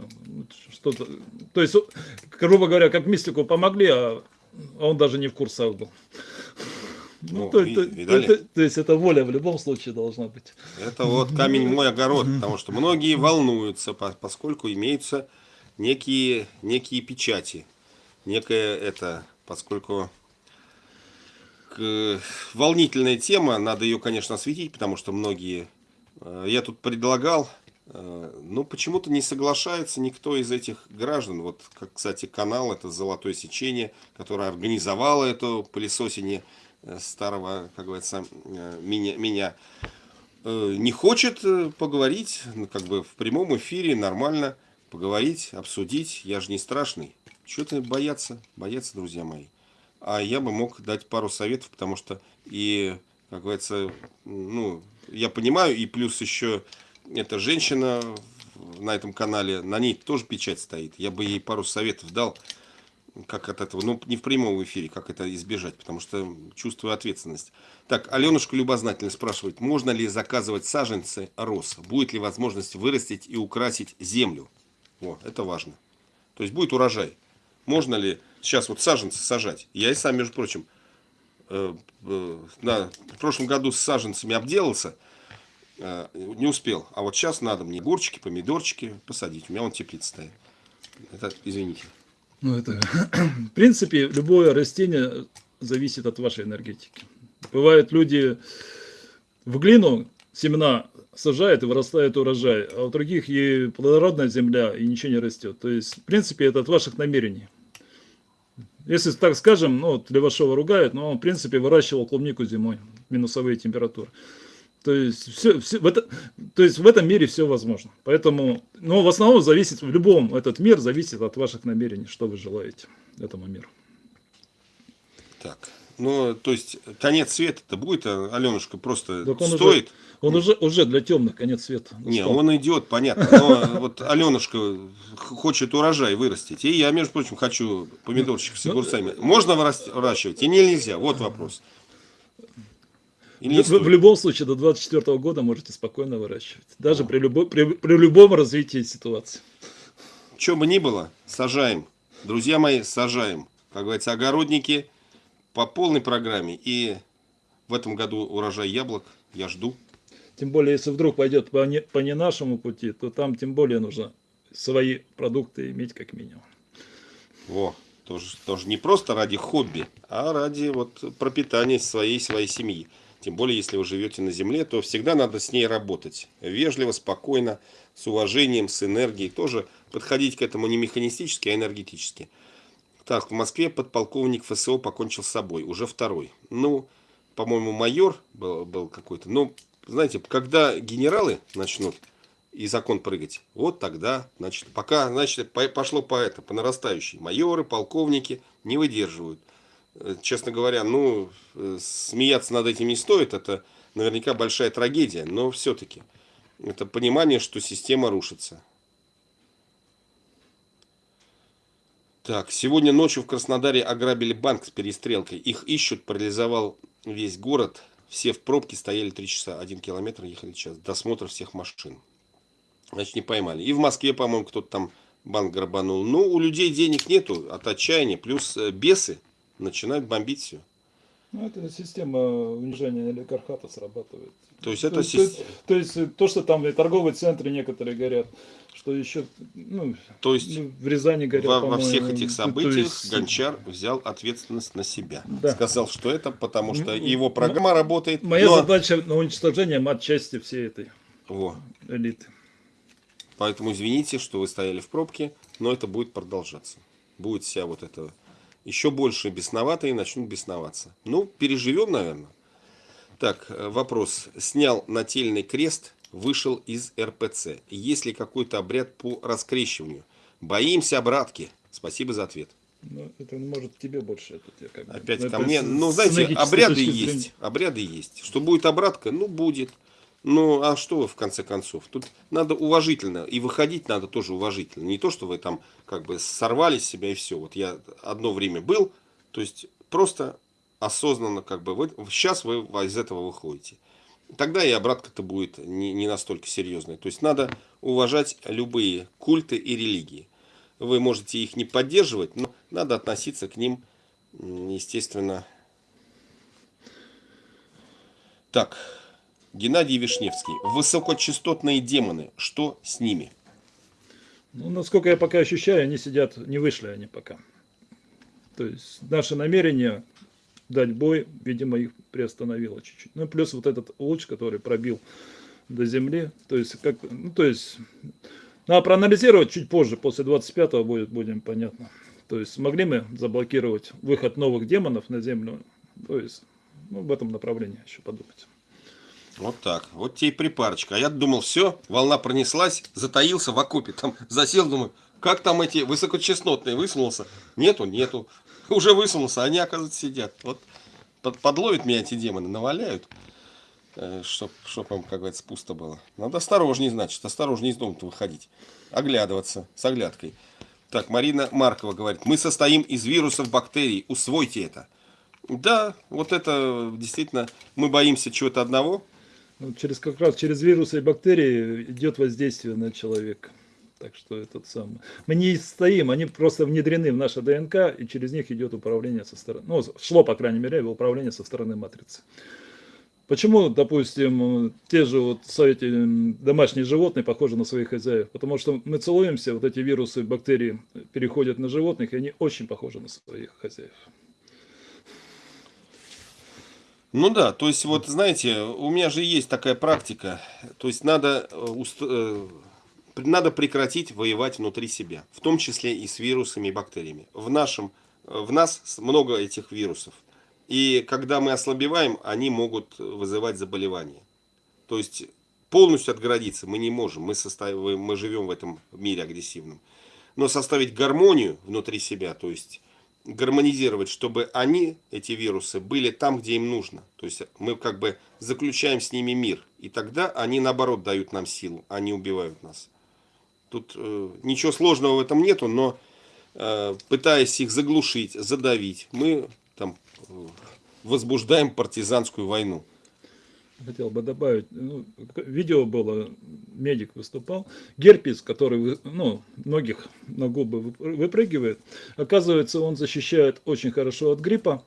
что-то, то есть, грубо говоря, как мистику помогли, а он даже не в курсах был. Ну, ну, то, и, то, то, то есть это воля в любом случае должна быть. Это вот камень мой огород, потому что многие волнуются, поскольку имеются некие, некие печати. Некая это, поскольку волнительная тема, надо ее, конечно, осветить, потому что многие... Э, я тут предлагал, э, но почему-то не соглашается никто из этих граждан. Вот, как, кстати, канал, это «Золотое сечение», которое организовало это пылесосение Э, старого, как говорится, меня, меня не хочет поговорить, ну, как бы в прямом эфире нормально поговорить, обсудить. Я же не страшный. Чего-то бояться, бояться, друзья мои. А я бы мог дать пару советов, потому что и, как говорится, ну, я понимаю, и плюс еще эта женщина на этом канале, на ней тоже печать стоит. Я бы ей пару советов дал, как от этого, ну не в прямом эфире, как это избежать, потому что чувствую ответственность. Так, Аленушка любознательно спрашивает, можно ли заказывать саженцы роз? Будет ли возможность вырастить и украсить землю? О, это важно. То есть будет урожай. Можно ли сейчас вот саженцы сажать? Я и сам, между прочим, э, э, на, в прошлом году с саженцами обделался, э, не успел. А вот сейчас надо мне огурчики, помидорчики посадить. У меня вон теплица стоит. Это, извините. Ну, это, в принципе, любое растение зависит от вашей энергетики. Бывают люди в глину семена сажают и вырастает урожай, а у других и плодородная земля, и ничего не растет. То есть, в принципе, это от ваших намерений. Если так скажем, ну, вот Левашова ругают, но он, в принципе, выращивал клубнику зимой, минусовые температуры. То есть, все, все, в это, то есть в этом мире все возможно. Поэтому, но в основном зависит, в любом этот мир зависит от ваших намерений, что вы желаете этому миру. Так, ну, то есть конец света-то будет, а Аленушка просто так он стоит? Уже, он уже, уже для темных конец света. Не, он идет, понятно. Но вот Аленушка хочет урожай вырастить. И я, между прочим, хочу помидорчик с ну, огурцами. Можно выращивать и нельзя? Вот вопрос. В, в любом случае, до 24 года можете спокойно выращивать. Даже при, любо, при, при любом развитии ситуации. Что бы ни было, сажаем. Друзья мои, сажаем. Как говорится, огородники по полной программе. И в этом году урожай яблок я жду. Тем более, если вдруг пойдет по не, по не нашему пути, то там тем более нужно свои продукты иметь как минимум. Во, тоже, тоже не просто ради хобби, а ради вот пропитания своей, своей семьи. Тем более, если вы живете на земле, то всегда надо с ней работать. Вежливо, спокойно, с уважением, с энергией. Тоже подходить к этому не механистически, а энергетически. Так, в Москве подполковник ФСО покончил с собой. Уже второй. Ну, по-моему, майор был, был какой-то. Но, знаете, когда генералы начнут и закон прыгать, вот тогда, значит, пока, значит, пошло по это, по нарастающей. Майоры, полковники не выдерживают. Э, честно говоря, ну, э, смеяться над этим не стоит, это наверняка большая трагедия, но все-таки это понимание, что система рушится. Так, сегодня ночью в Краснодаре ограбили банк с перестрелкой. Их ищут, парализовал весь город. Все в пробке стояли три часа, один километр ехали час. Досмотр всех машин. Значит, не поймали. И в Москве, по-моему, кто-то там банк грабанул. Ну, у людей денег нету от отчаяния. Плюс э, бесы начинают бомбить все. Ну, это система унижения олигархата срабатывает. То есть, это то, есть, то есть то, что там и торговые центры некоторые горят, что еще ну, то есть ну, в Рязани горят. Во, во всех этих событиях есть... Гончар взял ответственность на себя. Да. Сказал, что это потому что его программа работает. Моя но... задача на уничтожение отчасти всей этой Во. элиты. Поэтому извините, что вы стояли в пробке, но это будет продолжаться. Будет вся вот эта еще больше бесноватые начнут бесноваться. Ну, переживем, наверное. Так, э, вопрос. Снял нательный крест, вышел из РПЦ. Есть ли какой-то обряд по раскрещиванию? Боимся обратки. Спасибо за ответ. Ну, это может тебе больше. Это тебе как Опять ну, ко мне. Ну, знаете, обряды есть. Обряды есть. Что будет обратка? Ну, будет. Ну, а что в конце концов? Тут надо уважительно, и выходить надо тоже уважительно. Не то, что вы там как бы сорвали себя и все. Вот я одно время был, то есть просто осознанно как бы, вы, сейчас вы из этого выходите. Тогда и обратка-то будет не, не настолько серьезная. То есть надо уважать любые культы и религии. Вы можете их не поддерживать, но надо относиться к ним, естественно. Так, Геннадий Вишневский. Высокочастотные демоны. Что с ними? Ну, насколько я пока ощущаю, они сидят, не вышли они пока. То есть наше намерение дать бой, видимо, их приостановило чуть-чуть. Ну, плюс вот этот луч, который пробил до земли. То есть, как, ну, то есть, надо проанализировать чуть позже, после 25-го будет, будем понятно. То есть, смогли мы заблокировать выход новых демонов на землю? То есть, ну, в этом направлении еще подумать. Вот так. Вот тебе и припарочка. А я думал, все, волна пронеслась, затаился в окопе, там засел, думаю, как там эти высокочастотные высунулся? Нету, нету. Уже высунулся, они, оказывается, сидят. Вот под, подловят меня эти демоны, наваляют, э, чтоб, чтоб им, как говорится, пусто было. Надо осторожнее, значит, осторожнее из дома-то выходить. Оглядываться с оглядкой. Так, Марина Маркова говорит, мы состоим из вирусов, бактерий, усвойте это. Да, вот это действительно, мы боимся чего-то одного, ну, через как раз через вирусы и бактерии идет воздействие на человека. Так что этот самый. Мы не стоим, они просто внедрены в наше ДНК, и через них идет управление со стороны. Ну, шло, по крайней мере, управление со стороны матрицы. Почему, допустим, те же вот эти домашние животные похожи на своих хозяев? Потому что мы целуемся, вот эти вирусы, бактерии переходят на животных, и они очень похожи на своих хозяев. Ну да, то есть вот знаете, у меня же есть такая практика, то есть надо, э, э, надо прекратить воевать внутри себя, в том числе и с вирусами и бактериями. В, нашем, э, в нас много этих вирусов, и когда мы ослабеваем, они могут вызывать заболевания. То есть полностью отгородиться мы не можем, мы, состав... мы живем в этом мире агрессивном. Но составить гармонию внутри себя, то есть гармонизировать, чтобы они, эти вирусы, были там, где им нужно. То есть мы как бы заключаем с ними мир. И тогда они наоборот дают нам силу, они убивают нас. Тут э, ничего сложного в этом нету, но э, пытаясь их заглушить, задавить, мы там э, возбуждаем партизанскую войну. Хотел бы добавить, ну, видео было, медик выступал, герпес, который, ну, многих на губы выпрыгивает, оказывается, он защищает очень хорошо от гриппа,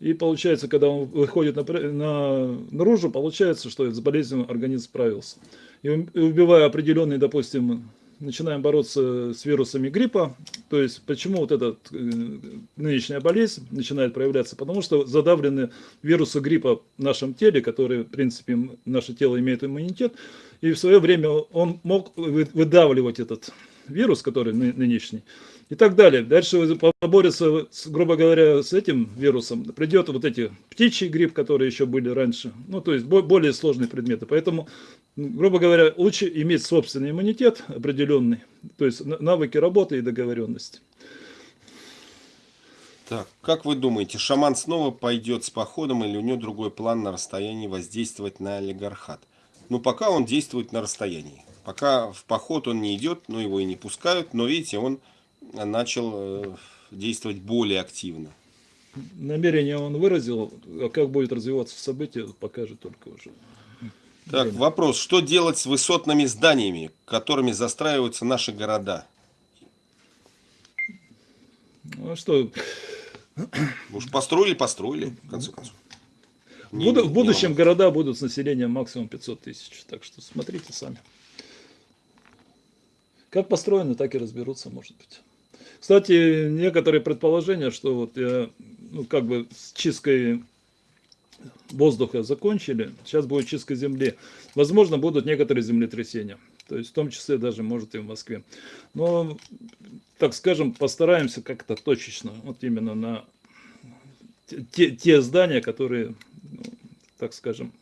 И получается, когда он выходит на, на, наружу, получается, что с болезнью организм справился. И убивая определенные, допустим, начинаем бороться с вирусами гриппа. То есть, почему вот эта э, нынешняя болезнь начинает проявляться? Потому что задавлены вирусы гриппа в нашем теле, которые, в принципе, наше тело имеет иммунитет. И в свое время он мог выдавливать этот вирус, который нынешний, и так далее. Дальше поборется, грубо говоря, с этим вирусом, придет вот эти птичий грипп, которые еще были раньше, ну, то есть более сложные предметы. Поэтому, грубо говоря, лучше иметь собственный иммунитет определенный, то есть навыки работы и договоренности. Так, как вы думаете, шаман снова пойдет с походом или у него другой план на расстоянии воздействовать на олигархат? Ну, пока он действует на расстоянии. Пока в поход он не идет, но его и не пускают. Но видите, он начал э, действовать более активно. Намерение он выразил, а как будет развиваться событие, покажет только уже. Так, вопрос. Что делать с высотными зданиями, которыми застраиваются наши города? Ну, а что? Уж построили, построили, в конце концов. Не, в будущем не города будут с населением максимум 500 тысяч. Так что смотрите сами. Как построены, так и разберутся, может быть. Кстати, некоторые предположения, что вот я, ну, как бы с чисткой воздуха закончили, сейчас будет чистка земли. Возможно, будут некоторые землетрясения. То есть, в том числе даже, может, и в Москве. Но, так скажем, постараемся как-то точечно, вот именно на те, те здания, которые, ну, так скажем,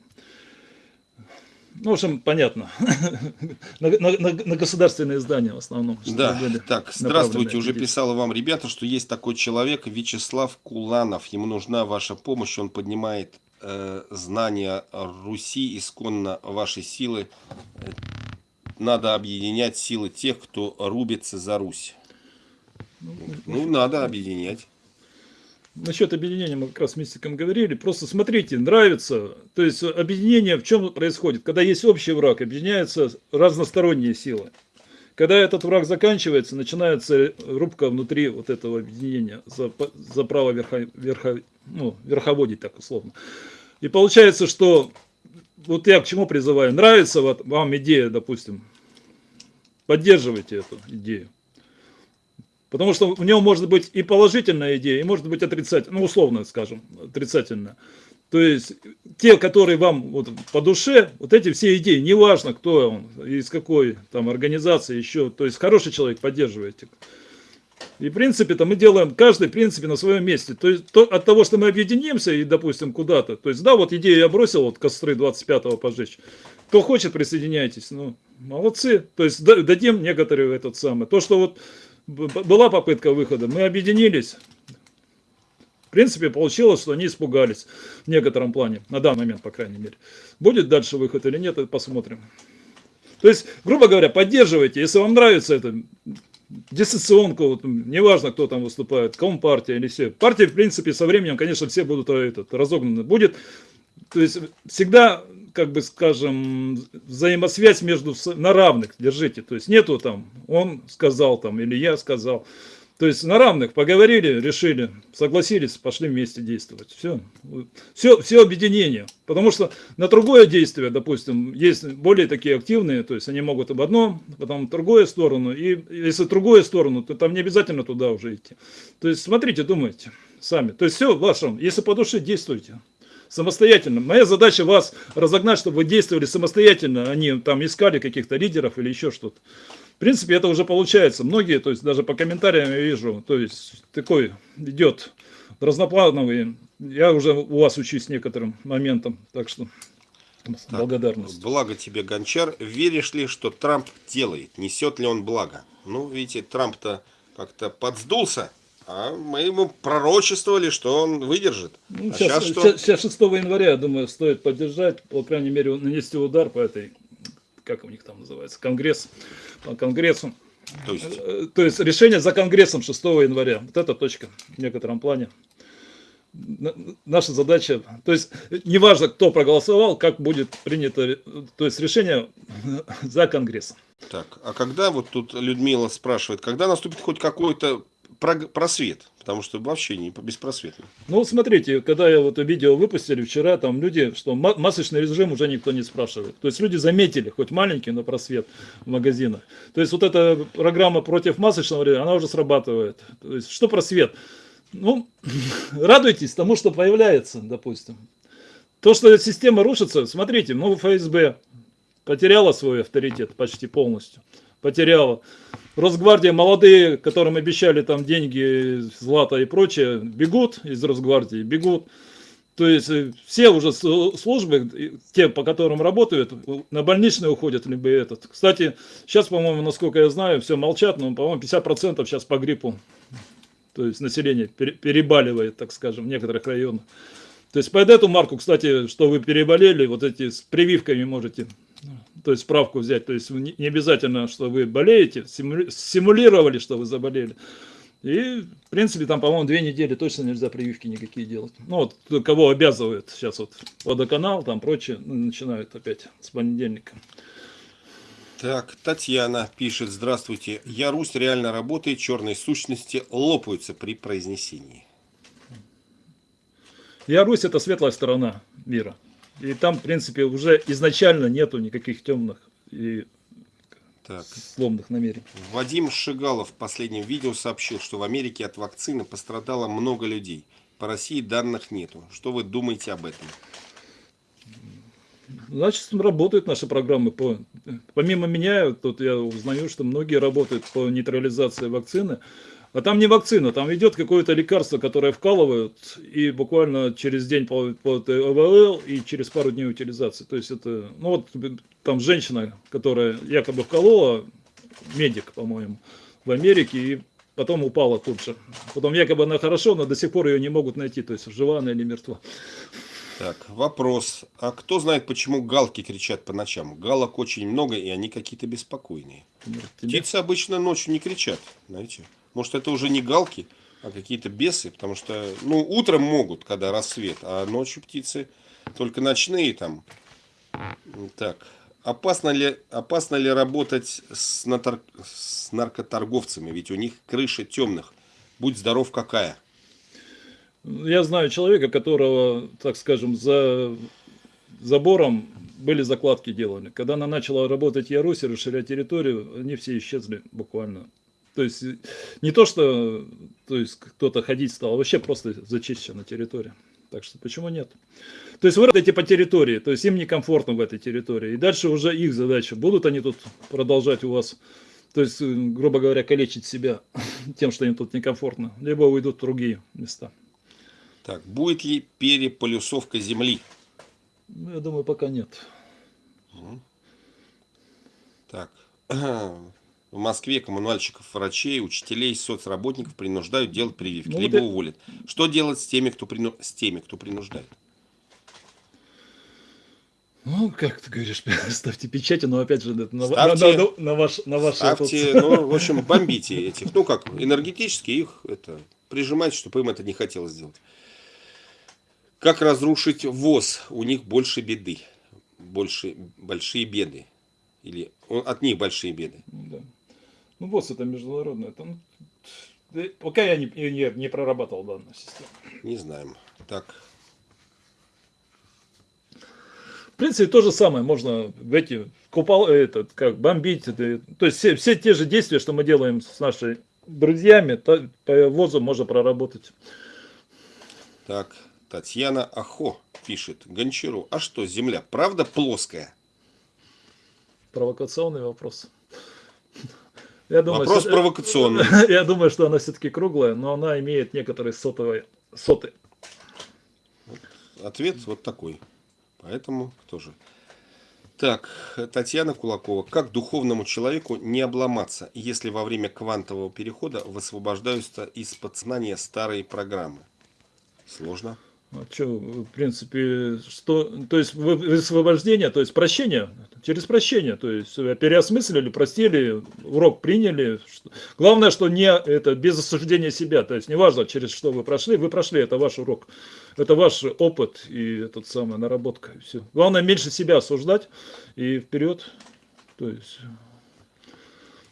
ну, в общем, понятно. на, на, на государственные здания в основном. Да, так, здравствуйте. Уже писала вам, ребята, что есть такой человек, Вячеслав Куланов. Ему нужна ваша помощь. Он поднимает э, знания Руси, исконно вашей силы. Надо объединять силы тех, кто рубится за Русь. Ну, ну надо объединять. Насчет объединения мы как раз с мистиком говорили. Просто смотрите, нравится. То есть объединение в чем происходит? Когда есть общий враг, объединяются разносторонние силы. Когда этот враг заканчивается, начинается рубка внутри вот этого объединения за, за право верхо, верхо, ну, верховодить, так условно. И получается, что вот я к чему призываю. Нравится вот вам идея, допустим, поддерживайте эту идею. Потому что в нем может быть и положительная идея, и может быть отрицательная, ну условно скажем, отрицательная. То есть те, которые вам вот по душе, вот эти все идеи, неважно кто он, из какой там организации еще, то есть хороший человек, поддерживаете. И в принципе-то мы делаем каждый в принципе на своем месте. То есть то, от того, что мы объединимся и допустим куда-то, то есть да, вот идею я бросил, вот костры 25-го пожечь. Кто хочет, присоединяйтесь. Ну, молодцы. То есть дадим некоторые этот самый. То, что вот была попытка выхода, мы объединились. В принципе, получилось, что они испугались в некотором плане, на данный момент, по крайней мере. Будет дальше выход или нет, это посмотрим. То есть, грубо говоря, поддерживайте, если вам нравится это, дистанционку, вот, неважно, кто там выступает, компартия или все. Партии, в принципе, со временем, конечно, все будут э, этот, разогнаны. Будет, то есть, всегда как бы скажем, взаимосвязь между на равных держите. То есть нету там, он сказал там или я сказал. То есть на равных поговорили, решили, согласились, пошли вместе действовать. Все. Все, все объединение. Потому что на другое действие, допустим, есть более такие активные, то есть они могут об одном, потом в другую сторону. И если в другую сторону, то там не обязательно туда уже идти. То есть смотрите, думайте сами. То есть все в вашем, если по душе действуйте самостоятельно. Моя задача вас разогнать, чтобы вы действовали самостоятельно, а не там искали каких-то лидеров или еще что-то. В принципе, это уже получается. Многие, то есть даже по комментариям я вижу, то есть такой идет разноплановый. Я уже у вас учусь некоторым моментам, так что так, благодарность. Благо тебе, Гончар. Веришь ли, что Трамп делает? Несет ли он благо? Ну, видите, Трамп-то как-то подсдулся а мы ему пророчествовали, что он выдержит. Ну, а сейчас, сейчас, что? сейчас 6 января, я думаю, стоит поддержать, по крайней мере, нанести удар по этой, как у них там называется, конгресс, по конгрессу. То есть? Э, то есть решение за конгрессом 6 января. Вот эта точка в некотором плане. Наша задача, то есть неважно, кто проголосовал, как будет принято, то есть решение за конгрессом. Так, а когда вот тут Людмила спрашивает, когда наступит хоть какой-то про- просвет, потому что вообще не беспросветно. Ну, смотрите, когда я вот видео выпустили вчера, там люди, что ма- масочный режим уже никто не спрашивает. То есть люди заметили, хоть маленький, но просвет в магазинах. То есть вот эта программа против масочного режима, она уже срабатывает. То есть что просвет? Ну, радуйтесь тому, что появляется, допустим. То, что система рушится, смотрите, ну, ФСБ потеряла свой авторитет почти полностью. Потеряла. Росгвардия, молодые, которым обещали там деньги, злато и прочее, бегут из Росгвардии, бегут. То есть э, все уже с- службы, те, по которым работают, на больничные уходят, либо этот. Кстати, сейчас, по-моему, насколько я знаю, все молчат, но, по-моему, 50% сейчас по гриппу. То есть население пере- перебаливает, так скажем, в некоторых районах. То есть под эту марку, кстати, что вы переболели, вот эти с прививками можете, то есть справку взять. То есть не обязательно, что вы болеете, симули- симулировали, что вы заболели. И, в принципе, там, по-моему, две недели точно нельзя прививки никакие делать. Ну, вот кого обязывают сейчас вот водоканал, там прочее, ну, начинают опять с понедельника. Так, Татьяна пишет, здравствуйте, я Русь реально работает, черные сущности лопаются при произнесении. Я Русь это светлая сторона мира. И там, в принципе, уже изначально нету никаких темных и Так. злобных намерений. Вадим Шигалов в последнем видео сообщил, что в Америке от вакцины пострадало много людей. По России данных нету. Что вы думаете об этом? Значит, работают наши программы по... Помимо меня, тут я узнаю, что многие работают по нейтрализации вакцины. А там не вакцина, там идет какое-то лекарство, которое вкалывают, и буквально через день по, по ОВЛ и через пару дней утилизации. То есть это, ну вот там женщина, которая якобы вколола, медик, по-моему, в Америке, и потом упала тут же. Потом якобы она хорошо, но до сих пор ее не могут найти, то есть жива она или мертва. Так, вопрос. А кто знает, почему галки кричат по ночам? Галок очень много, и они какие-то беспокойные. Птицы обычно ночью не кричат, знаете. Может, это уже не галки, а какие-то бесы, потому что, ну, утром могут, когда рассвет, а ночью птицы только ночные там. Так, опасно ли, опасно ли работать с, натор- с наркоторговцами? Ведь у них крыша темных. Будь здоров, какая. Я знаю человека, которого, так скажем, за забором были закладки делали. Когда она начала работать Ярусь и расширять территорию, они все исчезли буквально. То есть э, не то, что то есть кто-то ходить стал, а вообще просто зачищена территория. Так что почему нет? То есть вы работаете по территории, то есть им некомфортно в этой территории. И дальше уже их задача. Будут они тут продолжать у вас, то есть, э, грубо говоря, калечить себя тем, что им тут некомфортно, либо уйдут в другие места. Так, будет ли переполюсовка земли? Ну, я думаю, пока нет. Так, в Москве коммунальщиков, врачей, учителей, соцработников принуждают делать прививки, Ну, либо это- уволят. Что делать с теми, кто, прину- с теми, кто принуждает? Ну, как ты говоришь, ставьте печати, но опять же, это на, Ставьте. на, на- на ваш, на ваш Ставьте, этот- ну, в общем, бомбите этих. Ну, как, энергетически их это прижимать, чтобы им это не хотелось сделать. Как разрушить ВОЗ? У них больше беды. Больше, большие беды. Или от них большие беды. Да. Ну, ВОЗ это международное. Это, ну, пока я не, не, не прорабатывал данную систему. Не знаем. Так, В принципе, то же самое можно в эти купол, этот, как бомбить. это, то есть все, все те же действия, что мы делаем с нашими друзьями, та- по ВОЗу можно проработать. так. Татьяна Ахо пишет Гончару. А что, Земля правда плоская? Провокационный вопрос. Я думаю, Вопрос что- провокационный. Я думаю, что она все-таки круглая, но она имеет некоторые сотовые соты. Ответ вот такой. Поэтому тоже. Так, Татьяна Кулакова. Как духовному человеку не обломаться, если во время квантового перехода высвобождаются из подсознания старые программы? Сложно. А что, в принципе, что, то есть вы- высвобождение, то есть прощение, через прощение, то есть переосмыслили, простили, урок приняли. Главное, что не это без осуждения себя, то есть неважно, через что вы прошли, вы прошли, это ваш урок, это ваш опыт и этот самая наработка. Все. Главное меньше себя осуждать и вперед, то есть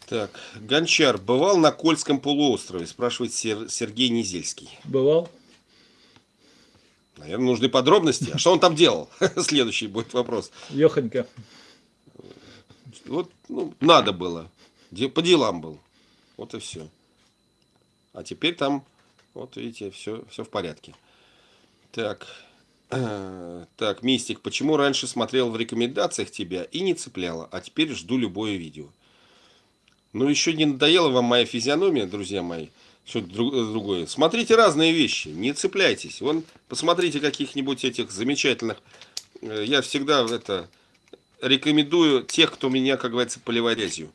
Так, Гончар бывал на Кольском полуострове, спрашивает Сер- Сергей Низельский. Бывал? Наверное, нужны подробности. А что он там делал? Следующий будет вопрос. Ехонька. Вот, ну, надо было. По делам был. Вот и все. А теперь там, вот видите, все, все в порядке. Так. Так, Мистик, почему раньше смотрел в рекомендациях тебя и не цепляло, а теперь жду любое видео? Ну, еще не надоела вам моя физиономия, друзья мои, что-то э, другое. Смотрите разные вещи, не цепляйтесь. Вон, посмотрите каких-нибудь этих замечательных. э, Я всегда это рекомендую тех, кто меня, как говорится, поливает грязью.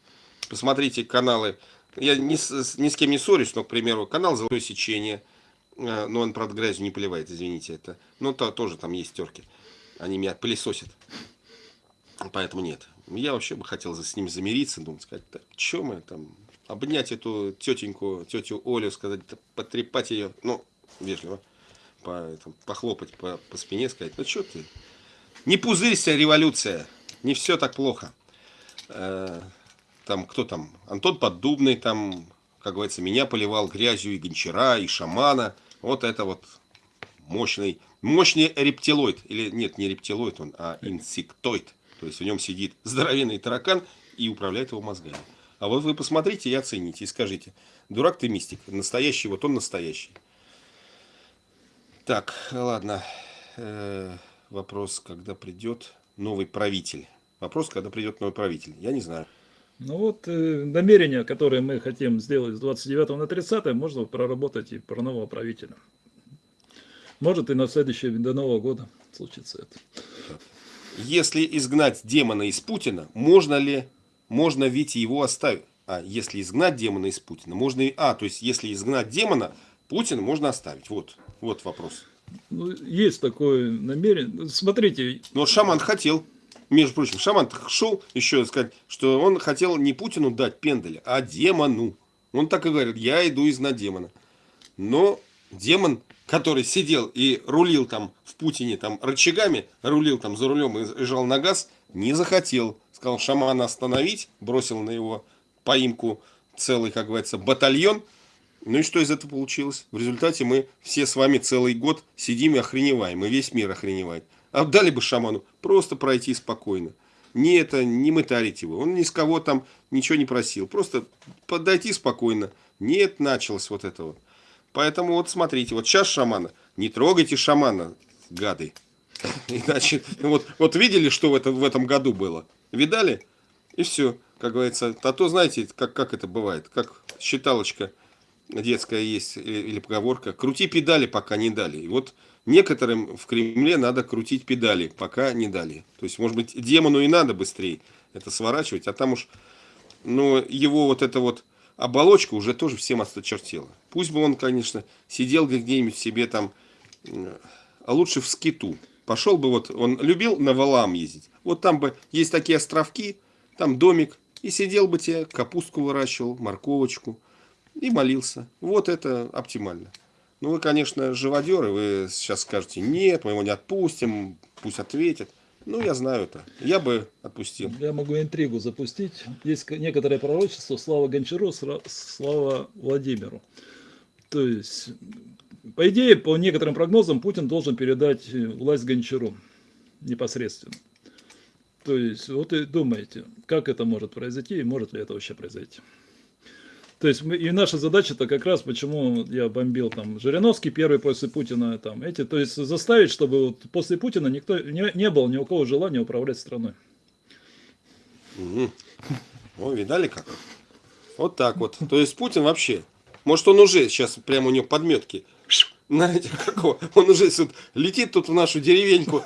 Посмотрите каналы. Я ни с, ни с кем не ссорюсь, но, к примеру, канал «Золотое сечение». э, Но он, правда, грязью не поливает, извините. это. Но то, тоже там есть терки. Они меня пылесосят. Поэтому нет. Я вообще бы хотел с ним замириться, думать, сказать, так, что мы там, обнять эту тетеньку, тетю Олю, сказать, потрепать ее, ну, вежливо, по, этом, похлопать по, по спине, сказать, ну, что ты, не пузырься, революция, не все так плохо. Э, Там, кто там, Антон Поддубный, там, как говорится, меня поливал грязью и гончара, и шамана, вот это вот мощный, мощный рептилоид, или нет, не рептилоид он, а инсектоид. То есть в нем сидит здоровенный таракан и управляет его мозгами. А вот вы посмотрите и оцените, и скажите, дурак ты мистик, настоящий, вот он настоящий. Так, ладно. Э, вопрос, когда придет новый правитель. Вопрос, когда придет новый правитель. Я не знаю. Ну вот э, намерения, которые мы хотим сделать с 29 на 30, можно проработать и про нового правителя. Может и на следующее, до Нового года случится это. Если изгнать демона из Путина, можно ли, можно ведь его оставить? А, если изгнать демона из Путина, можно и... А, то есть, если изгнать демона, Путина можно оставить. Вот, вот вопрос. Ну, есть такое намерение. Смотрите, Но шаман хотел. Между прочим, шаман шел еще сказать, что он хотел не Путину дать пенделя, а демону. Он так и говорит, я иду изгнать демона. Но демон, который сидел и рулил там в Путине там рычагами, рулил там за рулем и и жал на газ, не захотел. Сказал шамана остановить, бросил на его поимку целый, как говорится, батальон. Ну и что из этого получилось? В результате мы все с вами целый год сидим и охреневаем, и весь мир охреневает. А дали бы шаману просто пройти спокойно. Не это, не мытарить его. Он ни с кого там ничего не просил. Просто подойти спокойно. Нет, началось вот это вот. Поэтому вот смотрите, вот сейчас шамана. Не трогайте шамана, гады. Иначе, вот, вот видели, что в, это, в этом году было? Видали? И все, как говорится. А то знаете, как, как это бывает. Как считалочка детская есть или, или поговорка. Крути педали, пока не дали. И вот некоторым в Кремле надо крутить педали, пока не дали. То есть, может быть, демону и надо быстрее это сворачивать, а там уж, ну, его вот эта вот оболочка уже тоже всем осточертела. Пусть бы он, конечно, сидел где-нибудь себе там, а лучше в скиту. Пошел бы вот, он любил на валам ездить. Вот там бы есть такие островки, там домик, и сидел бы тебе, капустку выращивал, морковочку, и молился. Вот это оптимально. Ну, вы, конечно, живодеры, вы сейчас скажете, нет, мы его не отпустим, пусть ответит. Ну, я знаю это. Я бы отпустил. я могу интригу запустить. Есть некоторое пророчество, слава Гончару, слава Владимиру. То есть, по идее, по некоторым прогнозам, Путин должен передать э, власть Гончару непосредственно. То есть, вот и думаете, как это может произойти и может ли это вообще произойти. То есть мы, и наша задача-то как раз, почему я бомбил там Жириновский первый после Путина, там эти, то есть заставить, чтобы вот после Путина никто не, не было ни у кого желания управлять страной. Мгм. О, видали как? Вот так вот. То есть Путин вообще, может он уже сейчас прямо у него подметки. Знаете, какого? Он уже летит тут в нашу деревеньку,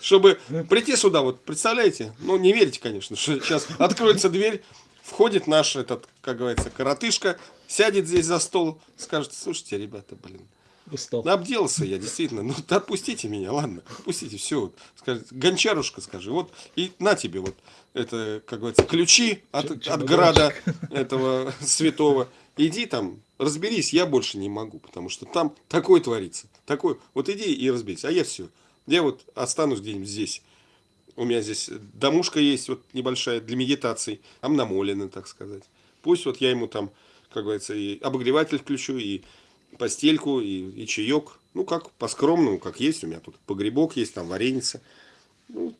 чтобы прийти сюда, вот представляете? Ну, не верите, конечно, что сейчас откроется дверь, входит наш этот, как говорится, коротышка, сядет здесь за стол, скажет, слушайте, ребята, блин, Устал. обделался я, действительно. Ну, отпустите меня, ладно, отпустите, все. Вот, скажет, гончарушка, скажи, вот, и на тебе вот, это, как говорится, ключи от, Чем- от града этого святого. Иди там, разберись, я больше не могу, потому что там такое творится. Такое, вот иди и разберись, а я все. Я вот останусь где-нибудь здесь. У меня здесь домушка есть, вот небольшая, для медитаций. Там намолено, так сказать. Пусть вот я ему там, как говорится, и обогреватель включу, и постельку, и, и чаек. Ну, как по-скромному, как есть. У меня тут погребок есть, там вареница. Ну,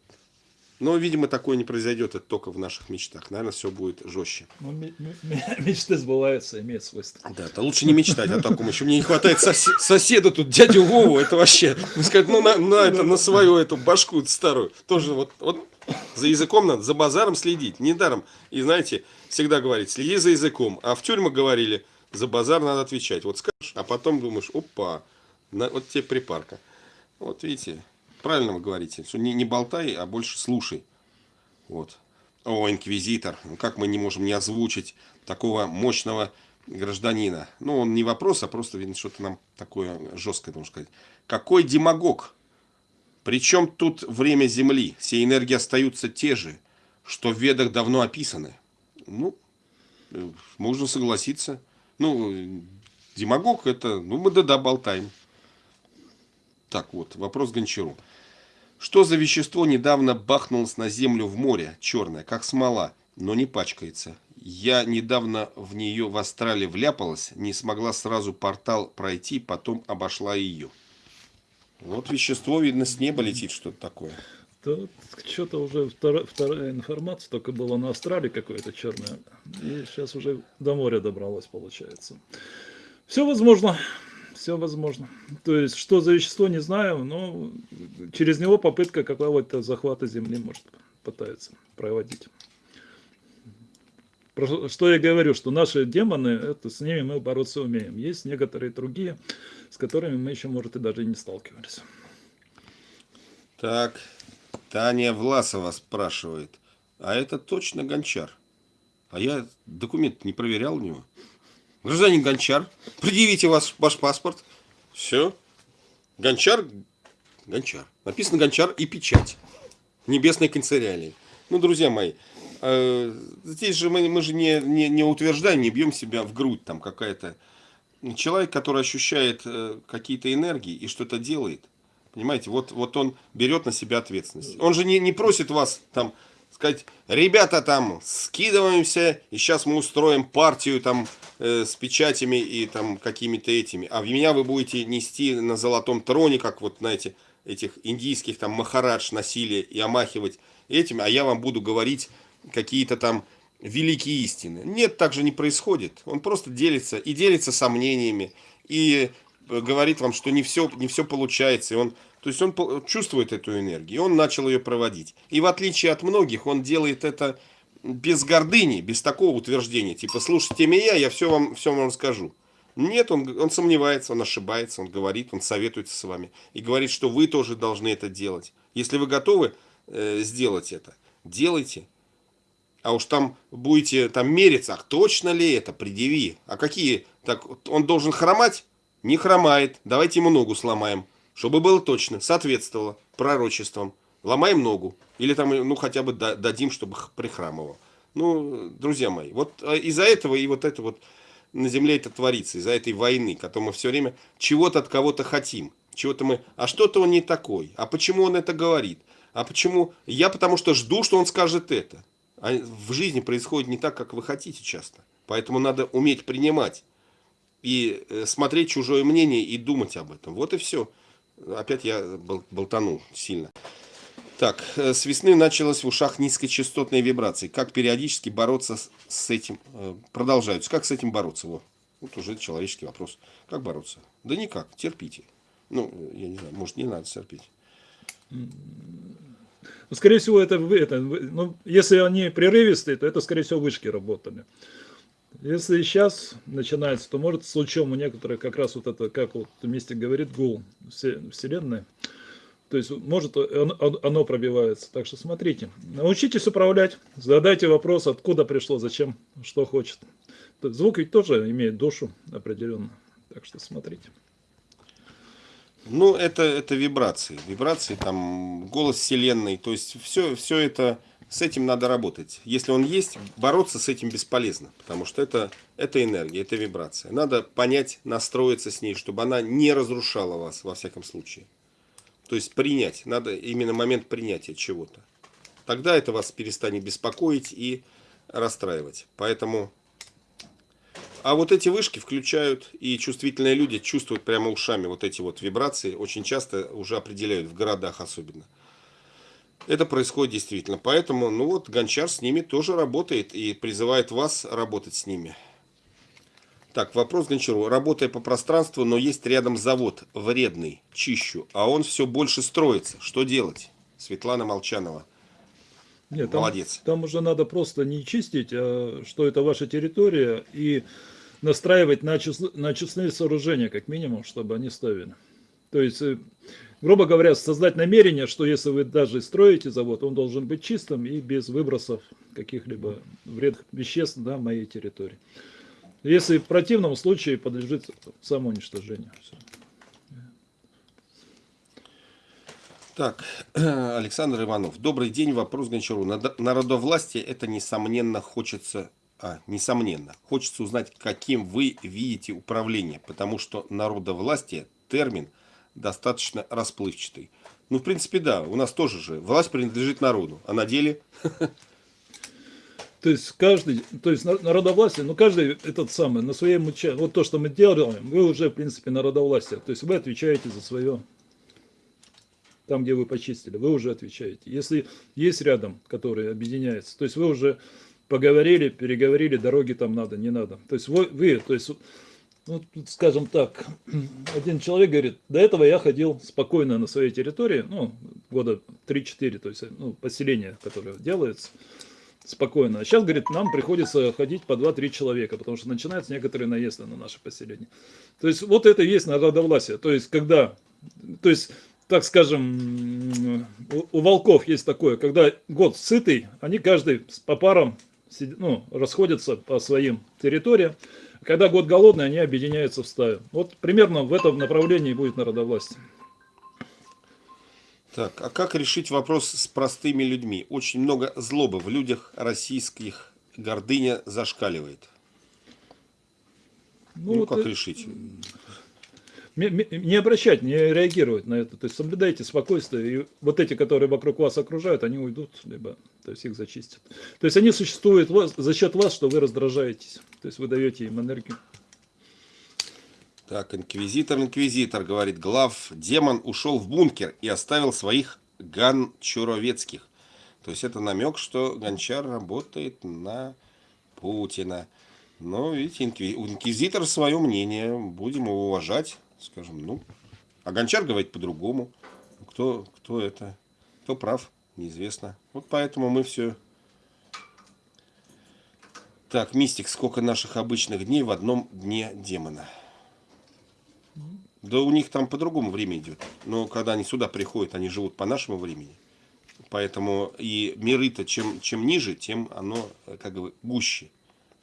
но, видимо, такое не произойдет, это только в наших мечтах. Наверное, все будет жестче. Ну, мечты сбываются, имеют свойство. Да, это лучше не мечтать о таком. Еще мне не хватает сосед, соседа тут, дядю Вову, это вообще, ну, сказать, ну, на, на, это, на свою эту башку старую. Тоже вот, вот за языком надо, за базаром следить. Недаром. И знаете, всегда говорить, следи за языком. А в тюрьмах говорили, за базар надо отвечать. Вот скажешь, а потом думаешь, опа, на, вот тебе припарка. Вот видите, правильно вы говорите, что не, не болтай, а больше слушай. Вот. О, инквизитор, ну как мы не можем не озвучить такого мощного гражданина? Ну, он не вопрос, а просто, видно, что-то нам такое жесткое, должен сказать. Какой демагог? Причем тут время Земли? Все энергии остаются те же, что в ведах давно описаны. Ну, э, можно согласиться. Ну, демагог это, ну, мы да-да болтаем. Так вот, вопрос Гончару. Что за вещество недавно бахнулось на землю в море, черное, как смола, но не пачкается? Я недавно в нее в Австралии вляпалась, не смогла сразу портал пройти, потом обошла ее. Вот вещество, видно, с неба летит что-то такое. Да, что-то уже вторая, вторая информация, только было на Австралии какое-то черное. И сейчас уже до моря добралось, получается. Все возможно все возможно. То есть, что за вещество, не знаю, но через него попытка какого-то захвата Земли может пытается проводить. Что я говорю, что наши демоны, это с ними мы бороться умеем. Есть некоторые другие, с которыми мы еще, может, и даже не сталкивались. Так, Таня Власова спрашивает, а это точно гончар? А я документ не проверял у него. Гражданин Гончар, предъявите ваш, ваш паспорт. Все. Гончар, Гончар. Написано Гончар и печать. Небесной канцелярии. Ну, друзья мои, э, здесь же мы, мы же не, не, не утверждаем, не бьем себя в грудь там какая-то. Человек, который ощущает э, какие-то энергии и что-то делает, понимаете, вот, вот он берет на себя ответственность. Он же не, не просит вас там сказать, ребята там, скидываемся, и сейчас мы устроим партию там э, с печатями и там какими-то этими. А в меня вы будете нести на золотом троне, как вот, знаете, этих индийских там махарадж носили и омахивать этими, а я вам буду говорить какие-то там великие истины. Нет, так же не происходит. Он просто делится и делится сомнениями, и э, говорит вам, что не все, не все получается, и он то есть он чувствует эту энергию, он начал ее проводить. И в отличие от многих, он делает это без гордыни, без такого утверждения, типа, слушайте меня, я все вам, все вам расскажу. Нет, он, он сомневается, он ошибается, он говорит, он советуется с вами. И говорит, что вы тоже должны это делать. Если вы готовы э, сделать это, делайте. А уж там будете там мериться, а точно ли это, предъяви. А какие? Так, он должен хромать? Не хромает, давайте ему ногу сломаем чтобы было точно, соответствовало пророчествам. Ломаем ногу. Или там, ну, хотя бы дадим, чтобы прихрамывал. Ну, друзья мои, вот а, из-за этого и вот это вот на земле это творится, из-за этой войны, которую мы все время чего-то от кого-то хотим. Чего-то мы, а что-то он не такой, а почему он это говорит, а почему, я потому что жду, что он скажет это. А в жизни происходит не так, как вы хотите часто. Поэтому надо уметь принимать и э, смотреть чужое мнение и думать об этом. Вот и все. Опять я болтанул сильно. Так, э, с весны началась в ушах низкочастотные вибрации. Как периодически бороться с этим? Э, продолжаются. Как с этим бороться? Вот, вот уже человеческий вопрос. Как бороться? Да никак, терпите. Ну, я не знаю, может не надо терпеть. Ну, скорее всего, это, это ну, если они прерывистые, то это, скорее всего, вышки работали. Если сейчас начинается, то может с лучом у некоторых как раз вот это, как вот вместе говорит гул Вселенной, то есть может оно пробивается. Так что смотрите, научитесь управлять, задайте вопрос, откуда пришло, зачем, что хочет. Звук ведь тоже имеет душу определенно. Так что смотрите. Ну, это, это вибрации. Вибрации, там, голос Вселенной. То есть, все, все это с этим надо работать. Если он есть, бороться с этим бесполезно, потому что это, это энергия, это вибрация. Надо понять, настроиться с ней, чтобы она не разрушала вас, во всяком случае. То есть принять, надо именно момент принятия чего-то. Тогда это вас перестанет беспокоить и расстраивать. Поэтому А вот эти вышки включают, и чувствительные люди чувствуют прямо ушами вот эти вот вибрации, очень часто уже определяют, в городах особенно. Это происходит действительно. Поэтому, ну вот, Гончар с ними тоже работает и призывает вас работать с ними. Так, вопрос Гончару. Работая по пространству, но есть рядом завод, вредный, чищу, а он все больше строится. Что делать? Светлана Молчанова. Нет, там, Молодец. Там уже надо просто не чистить, а что это ваша территория, и настраивать на, чис, на честные сооружения, как минимум, чтобы они ставили. То есть, э, грубо говоря, создать намерение, что если вы даже строите завод, он должен быть чистым и без выбросов каких-либо вредных веществ на моей территории. Если в противном случае подлежит самоуничтожению. Так, Александр Иванов. Добрый день. Вопрос Гончару. Народовластие это несомненно хочется, а, несомненно, хочется узнать, каким вы видите управление, потому что народовластие термин достаточно расплывчатый. Ну, в принципе, да, у нас тоже же власть принадлежит народу, а на деле... То есть каждый, то есть народовластие, ну каждый этот самый на своем участке, вот то, что мы делаем, вы уже в принципе народовластие, то есть вы отвечаете за свое там, где вы почистили, вы уже отвечаете. Если есть рядом, которые объединяются, то есть вы уже поговорили, переговорили, дороги там надо, не надо. То есть вы, вы то есть, ну, скажем так, один человек говорит, до этого я ходил спокойно на своей территории, ну, года 3-4, то есть ну, поселение, которое делается, спокойно. А сейчас, говорит, нам приходится ходить по 2-3 человека, потому что начинаются некоторые наезды на наше поселение. То есть вот это и есть народовластие. То есть когда, то есть так скажем, у, волков есть такое, когда год сытый, они каждый по парам ну, расходятся по своим территориям. Когда год голодный, они объединяются в стаю. Вот примерно в этом направлении будет народовластие. Так, а как решить вопрос с простыми людьми? Очень много злобы в людях российских, гордыня зашкаливает. Ну, ну вот как это... решить? Не обращать, не реагировать на это. То есть соблюдайте спокойствие. И вот эти, которые вокруг вас окружают, они уйдут, либо то есть их зачистят. То есть они существуют за счет вас, что вы раздражаетесь. То есть вы даете им энергию. Так, инквизитор, инквизитор, говорит глав, демон ушел в бункер и оставил своих ганчуровецких. То есть это намек, что Гончар работает на Путина. Но, видите, инквизитор свое мнение, будем его уважать скажем, ну, а Гончар говорит по-другому. Кто, кто это, кто прав, неизвестно. Вот поэтому мы все... Так, Мистик, сколько наших обычных дней в одном дне демона? Да у них там по-другому время идет. Но когда они сюда приходят, они живут по нашему времени. Поэтому и миры-то чем, чем ниже, тем оно как бы гуще.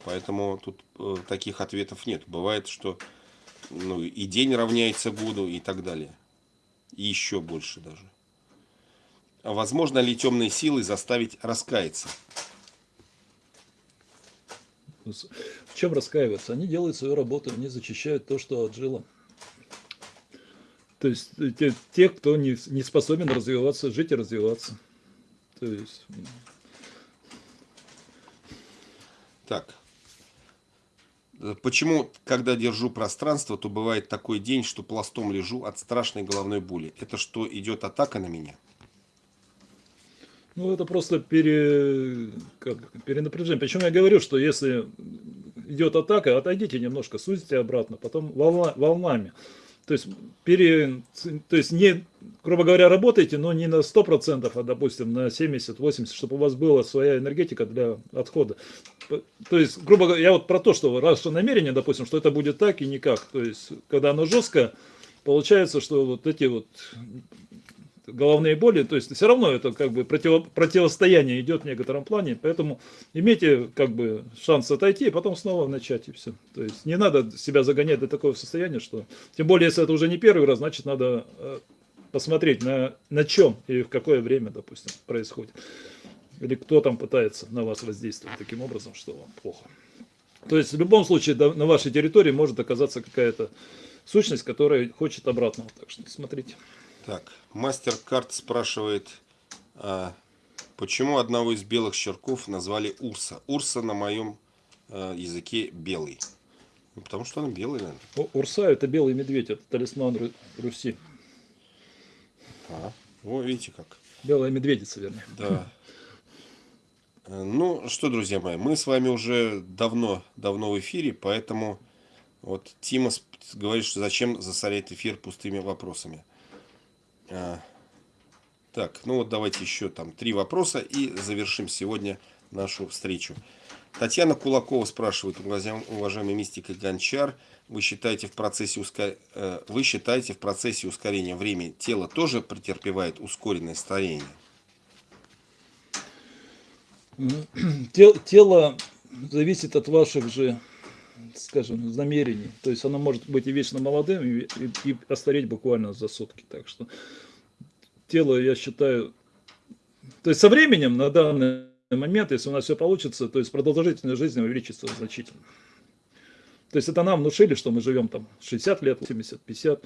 Поэтому тут э, таких ответов нет. Бывает, что ну, и день равняется году и так далее. И еще больше даже. А возможно ли темные силы заставить раскаяться? В чем раскаиваться? Они делают свою работу, они зачищают то, что отжило. То есть э, те, те кто не, не способен развиваться, жить и развиваться. То есть... Так, Почему, когда держу пространство, то бывает такой день, что пластом лежу от страшной головной боли? Это что, идет атака на меня? Ну, это просто пере... как... перенапряжение. Причем я говорю, что если идет атака, отойдите немножко, сузите обратно, потом волна... волнами. То есть, пере, то есть не, грубо говоря, работайте, но не на 100%, а, допустим, на 70-80%, чтобы у вас была своя энергетика для отхода. То есть, грубо говоря, я вот про то, что что намерение, допустим, что это будет так и никак. То есть, когда оно жестко, получается, что вот эти вот головные боли, то есть все равно это как бы против, противостояние идет в некотором плане, поэтому имейте как бы шанс отойти, и потом снова начать и все. То есть не надо себя загонять до такого состояния, что, тем более если это уже не первый раз, значит надо э, посмотреть на, на чем и в какое время, допустим, происходит. Или кто там пытается на вас воздействовать таким образом, что вам плохо. То есть в любом случае на вашей территории может оказаться какая-то сущность, которая хочет обратного. Так что смотрите. Так, мастер-карт спрашивает, а, почему одного из белых щерков назвали Урса? Урса на моем а, языке белый. Ну, потому что она белая, наверное. О, Урса это белый медведь, это талисман Ру- Руси. А, о, видите как. Белая медведица, вернее. Да. Э, Ну что, друзья мои, мы с вами уже давно, давно в эфире, поэтому вот Тима говорит, что зачем засорять эфир пустыми вопросами. А, Так, ну вот давайте еще там три вопроса и завершим сегодня нашу встречу. Татьяна Кулакова спрашивает, уважаем- уважаемый мистик и гончар, вы считаете в процессе уска- э, вы считаете в процессе ускорения времени тело тоже претерпевает ускоренное старение? Те- Тело зависит от ваших же, скажем, намерений. То есть оно может быть и вечно молодым, и, и- и остареть буквально за сутки. Так что тело, я считаю, то есть со временем на данный момент, если у нас все получится, то есть продолжительность жизни увеличится значительно. То есть это нам внушили, что мы живем там 60 лет, 70, 50.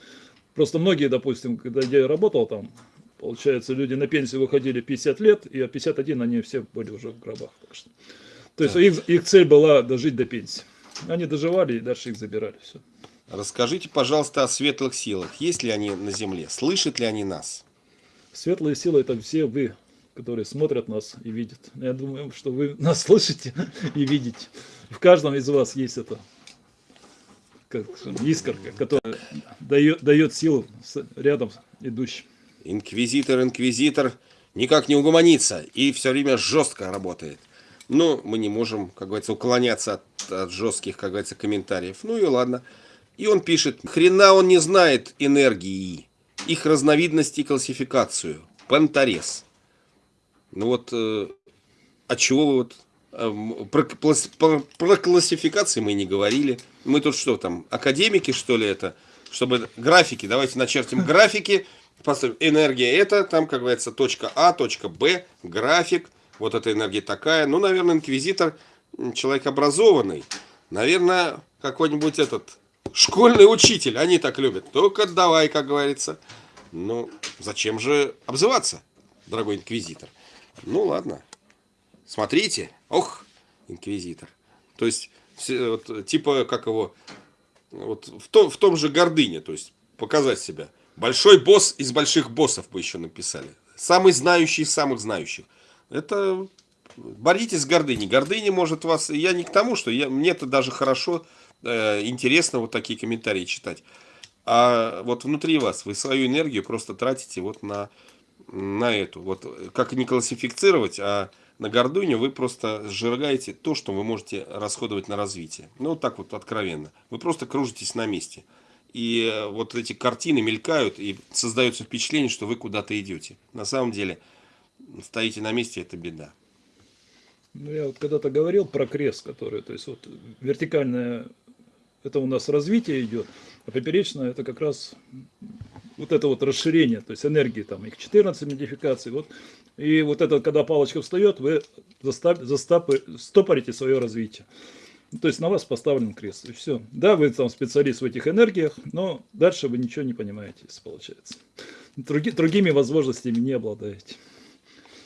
Просто многие, допустим, когда я работал там, получается, люди на пенсию выходили 50 лет, и а 51 они все были уже в гробах. Так что. То есть их, их цель была дожить до пенсии. Они доживали и дальше их забирали. Все. Расскажите, пожалуйста, о светлых силах. Есть ли они на Земле? Слышат ли они нас? Светлые силы это все вы, которые смотрят нас и видят. Я думаю, что вы нас слышите и видите. В каждом из вас есть это как искорка, которая дает, дает силу рядом идущим. Инквизитор, инквизитор никак не угомонится и все время жестко работает. Но мы не можем, как говорится, уклоняться от, от жестких, как говорится, комментариев. Ну и ладно. И он пишет, хрена он не знает энергии, их разновидности и классификацию. Панторез. Ну вот, э, от чего вы вот... эм, Про, про- про классификации мы не говорили. Мы тут что там, академики, что ли, это? Чтобы графики, давайте начертим графики. Энергия это, там, как говорится, точка А, точка Б, график. Вот эта энергия такая. Ну, наверное, инквизитор, человек образованный. Наверное, какой-нибудь этот школьный учитель. Они так любят. Только давай, как говорится. Ну, зачем же обзываться, дорогой инквизитор? Ну, ладно. Смотрите. Ох, инквизитор. То есть, вот, типа, как его, вот в том, в том же гордыне, то есть, показать себя. Большой босс из больших боссов бы еще написали. Самый знающий из самых знающих. Это боритесь с гордыней. Гордыня может вас... Я не к тому, что я, мне это даже хорошо, э, интересно вот такие комментарии читать. А вот внутри вас вы свою энергию просто тратите вот на, на эту. Вот как не классифицировать, а на гордыню вы просто сжигаете то, что вы можете расходовать на развитие. Ну, вот так вот откровенно. Вы просто кружитесь на месте. И э, вот эти картины мелькают, и создается впечатление, что вы куда-то идете. На самом деле, стоите на месте, это беда. Ну, я вот когда-то говорил про крест, который, то есть вот вертикальное, это у нас развитие идет, а поперечное это как раз вот это вот расширение, то есть энергии там, их 14 модификаций, вот. И вот это, когда палочка встает, вы застав, застапы, стопорите свое развитие. То есть на вас поставлен крест, и все. Да, вы там специалист в этих энергиях, но дальше вы ничего не понимаете, если получается. Други- другими возможностями не обладаете.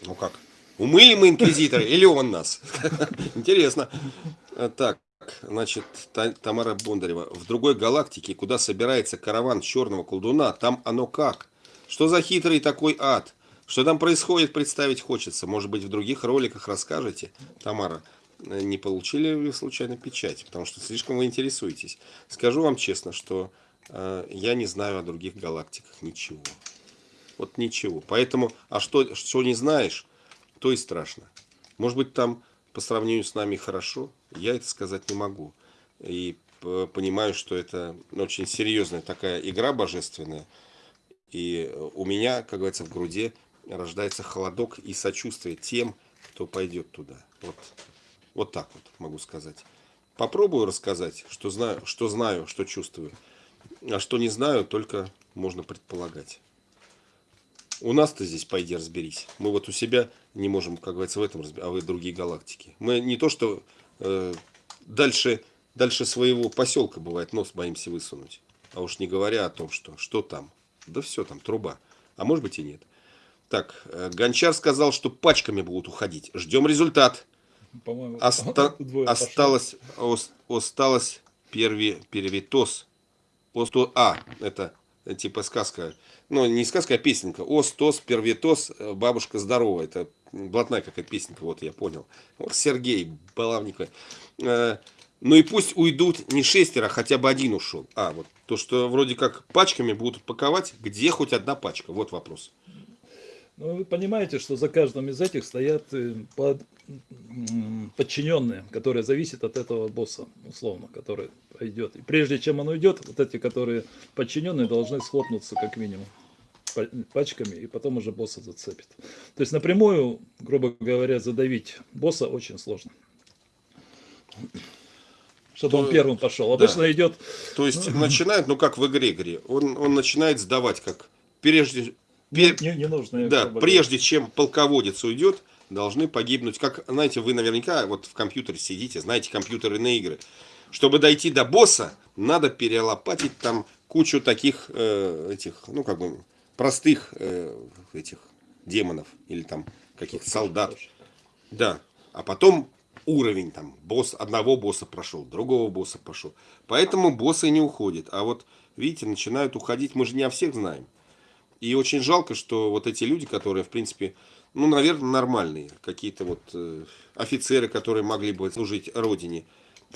Ну как? Умыли мы инквизитора или он нас? Интересно. Так, значит, Та- Тамара Бондарева. В другой галактике, куда собирается караван черного колдуна, там оно как? Что за хитрый такой ад? Что там происходит, представить хочется. Может быть, в других роликах расскажете, Тамара. Э, Не получили ли случайно печать? Потому что слишком вы интересуетесь. Скажу вам честно, что э, я не знаю о других галактиках ничего. Вот ничего. Поэтому, а что, что не знаешь, то и страшно. Может быть, там по сравнению с нами хорошо, я это сказать не могу. И п- понимаю, что это очень серьезная такая игра божественная. И э, у меня, как говорится, в груди рождается холодок и сочувствие тем, кто пойдет туда. Вот, вот так вот могу сказать. Попробую рассказать, что знаю, что знаю, что чувствую. А что не знаю, только можно предполагать. У нас-то здесь пойди разберись. Мы вот у себя не можем, как говорится, в этом разбираться, а вы другие галактики. Мы не то, что э, дальше, дальше своего поселка бывает нос боимся высунуть. А уж не говоря о том, что что там. Да все там, труба. А может быть и нет. Так, э, Гончар сказал, что пачками будут уходить. Ждем результат. По-моему, Оста- осталось, ос- осталось перви, первитос. Осто, а, это э, типа сказка. Ну, не сказка, а песенка. Остос, первитос, э, бабушка здоровая. Это блатная какая песенка, вот я понял. Вот Сергей Балавников. Э, ну и пусть уйдут не шестеро, а хотя бы один ушел. А, вот то, что вроде как пачками будут паковать, где хоть одна пачка? Вот вопрос. Ну, вы понимаете, что за каждым из этих стоят под, подчиненные, которые зависят от этого босса, условно, который идет. И прежде чем он уйдет, вот эти, которые подчиненные, должны схлопнуться как минимум пачками, и потом уже босса зацепит. То есть напрямую, грубо говоря, задавить босса очень сложно. Чтобы То, он первым пошел. Обычно да. идет... То есть ну, начинает, ну как в игре, игре. Он, он начинает сдавать, как прежде... Пер... Не, не нужно. Да, прежде чем полководец уйдет, должны погибнуть. Как, знаете, вы наверняка вот в компьютере сидите, знаете компьютерные игры. Чтобы дойти до босса, надо перелопатить там кучу таких э, этих, ну как бы простых э, этих демонов или там каких-то солдат. Да. А потом уровень там босс одного босса прошел, другого босса пошел. Поэтому боссы не уходят. А вот видите, начинают уходить, мы же не о всех знаем. И очень жалко, что вот эти люди, которые, в принципе, ну, наверное, нормальные, какие-то вот э, офицеры, которые могли бы служить родине,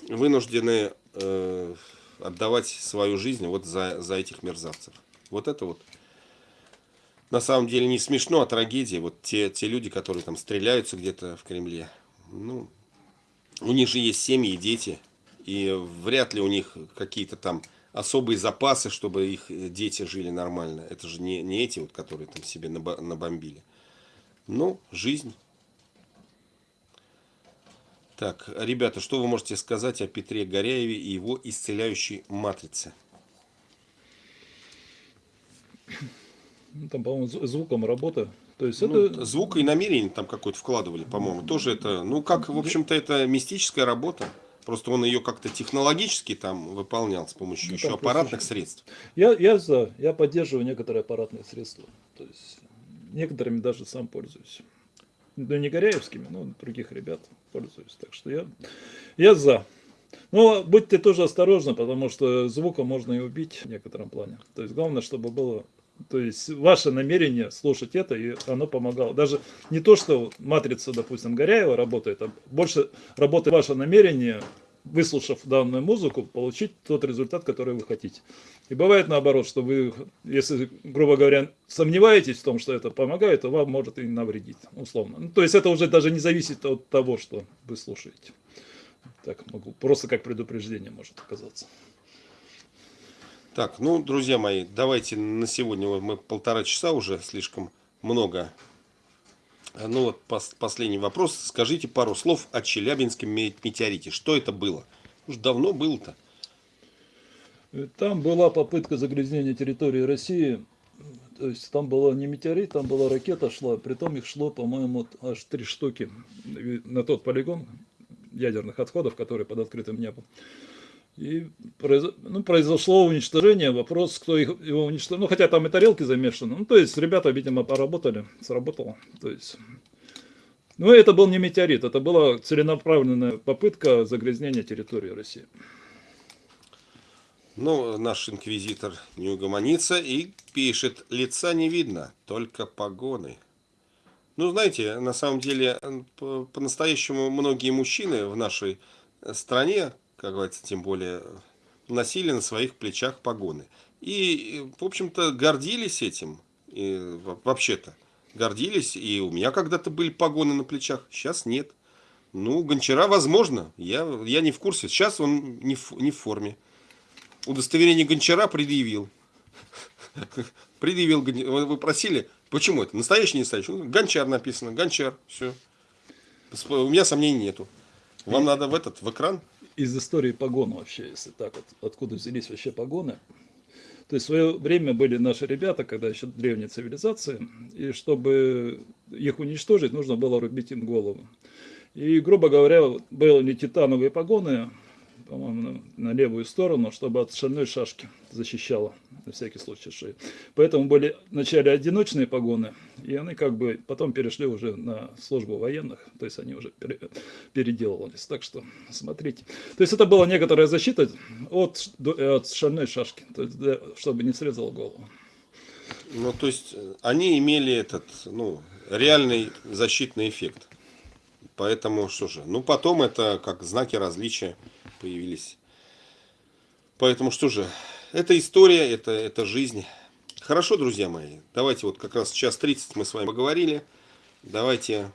вынуждены э, отдавать свою жизнь вот за, за этих мерзавцев. Вот это вот на самом деле не смешно, а трагедия. Вот те, те люди, которые там стреляются где-то в Кремле, ну, у них же есть семьи и дети, и вряд ли у них какие-то там особые запасы, чтобы их дети жили нормально. Это же не, не эти, вот, которые там себе набомбили. Ну, жизнь. Так, ребята, что вы можете сказать о Петре Горяеве и его исцеляющей матрице? Ну, там, по-моему, звуком работа. То есть ну, это... Звук и намерение там какой-то вкладывали, по-моему. Тоже это, ну как, в общем-то, это мистическая работа. Просто он ее как-то технологически там выполнял с помощью ну, еще аппаратных средств. Я, я за, я поддерживаю некоторые аппаратные средства. То есть некоторыми даже сам пользуюсь. Ну, не Горяевскими, но других ребят пользуюсь. Так что я, я за. Но будьте тоже осторожны, потому что звуком можно и убить в некотором плане. То есть главное, чтобы было то есть ваше намерение слушать это, и оно помогало. Даже не то, что матрица, допустим, Горяева работает, а больше работает ваше намерение, выслушав данную музыку, получить тот результат, который вы хотите. И бывает наоборот, что вы, если, грубо говоря, сомневаетесь в том, что это помогает, то вам может и навредить, условно. Ну, то есть это уже даже не зависит от того, что вы слушаете. Так могу, просто как предупреждение может оказаться. Так, ну, друзья мои, давайте на сегодня мы полтора часа уже слишком много. Ну вот пос последний вопрос. Скажите пару слов о Челябинском метеорите. Что это было? Уж давно было-то. Там была попытка загрязнения территории России. То есть там была не метеорит, там была ракета шла. Притом их шло, по-моему, аж три штуки на тот полигон ядерных отходов, который под открытым небом. И ну, произошло уничтожение, вопрос, кто их, его уничтожил. Ну, хотя там и тарелки замешаны. Ну, то есть, ребята, видимо, поработали, сработало. То есть, ну, это был не метеорит, это была целенаправленная попытка загрязнения территории России. Ну, наш инквизитор не угомонится и пишет, лица не видно, только погоны. Ну, знаете, на самом деле, по-настоящему многие мужчины в нашей стране как говорится, тем более, носили на своих плечах погоны. И, в общем-то, гордились этим, вообще-то. Гордились, и у меня когда-то были погоны на плечах, сейчас нет. Ну, Гончара, возможно, я, я не в курсе. Сейчас он не в, не в форме. Удостоверение Гончара предъявил. Предъявил, вы просили, почему это? Настоящий, не настоящий? Гончар написано, Гончар, все. У меня сомнений нету. Вам надо в этот, в экран из истории погон вообще, если так вот, откуда взялись вообще погоны. То есть в свое время были наши ребята, когда еще древние цивилизации, и чтобы их уничтожить, нужно было рубить им голову. И, грубо говоря, были титановые погоны, по-моему, на левую сторону, чтобы от шальной шашки защищала, на всякий случай шею. Поэтому были вначале одиночные погоны, и они как бы потом перешли уже на службу военных, то есть они уже пере, переделывались. Так что смотрите. То есть это была некоторая защита от, от шальной шашки, то есть для, чтобы не срезал голову. Ну, то есть э, они имели этот, ну, реальный защитный эффект. Поэтому, что же, ну, потом это как знаки различия появились. Поэтому, что же, это история, это, это жизнь. Хорошо, друзья мои, давайте вот как раз час 30 мы с вами поговорили. Давайте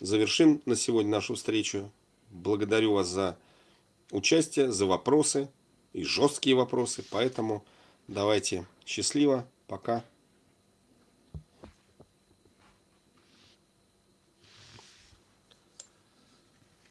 завершим на сегодня нашу встречу. Благодарю вас за участие, за вопросы и жесткие вопросы. Поэтому давайте счастливо, пока.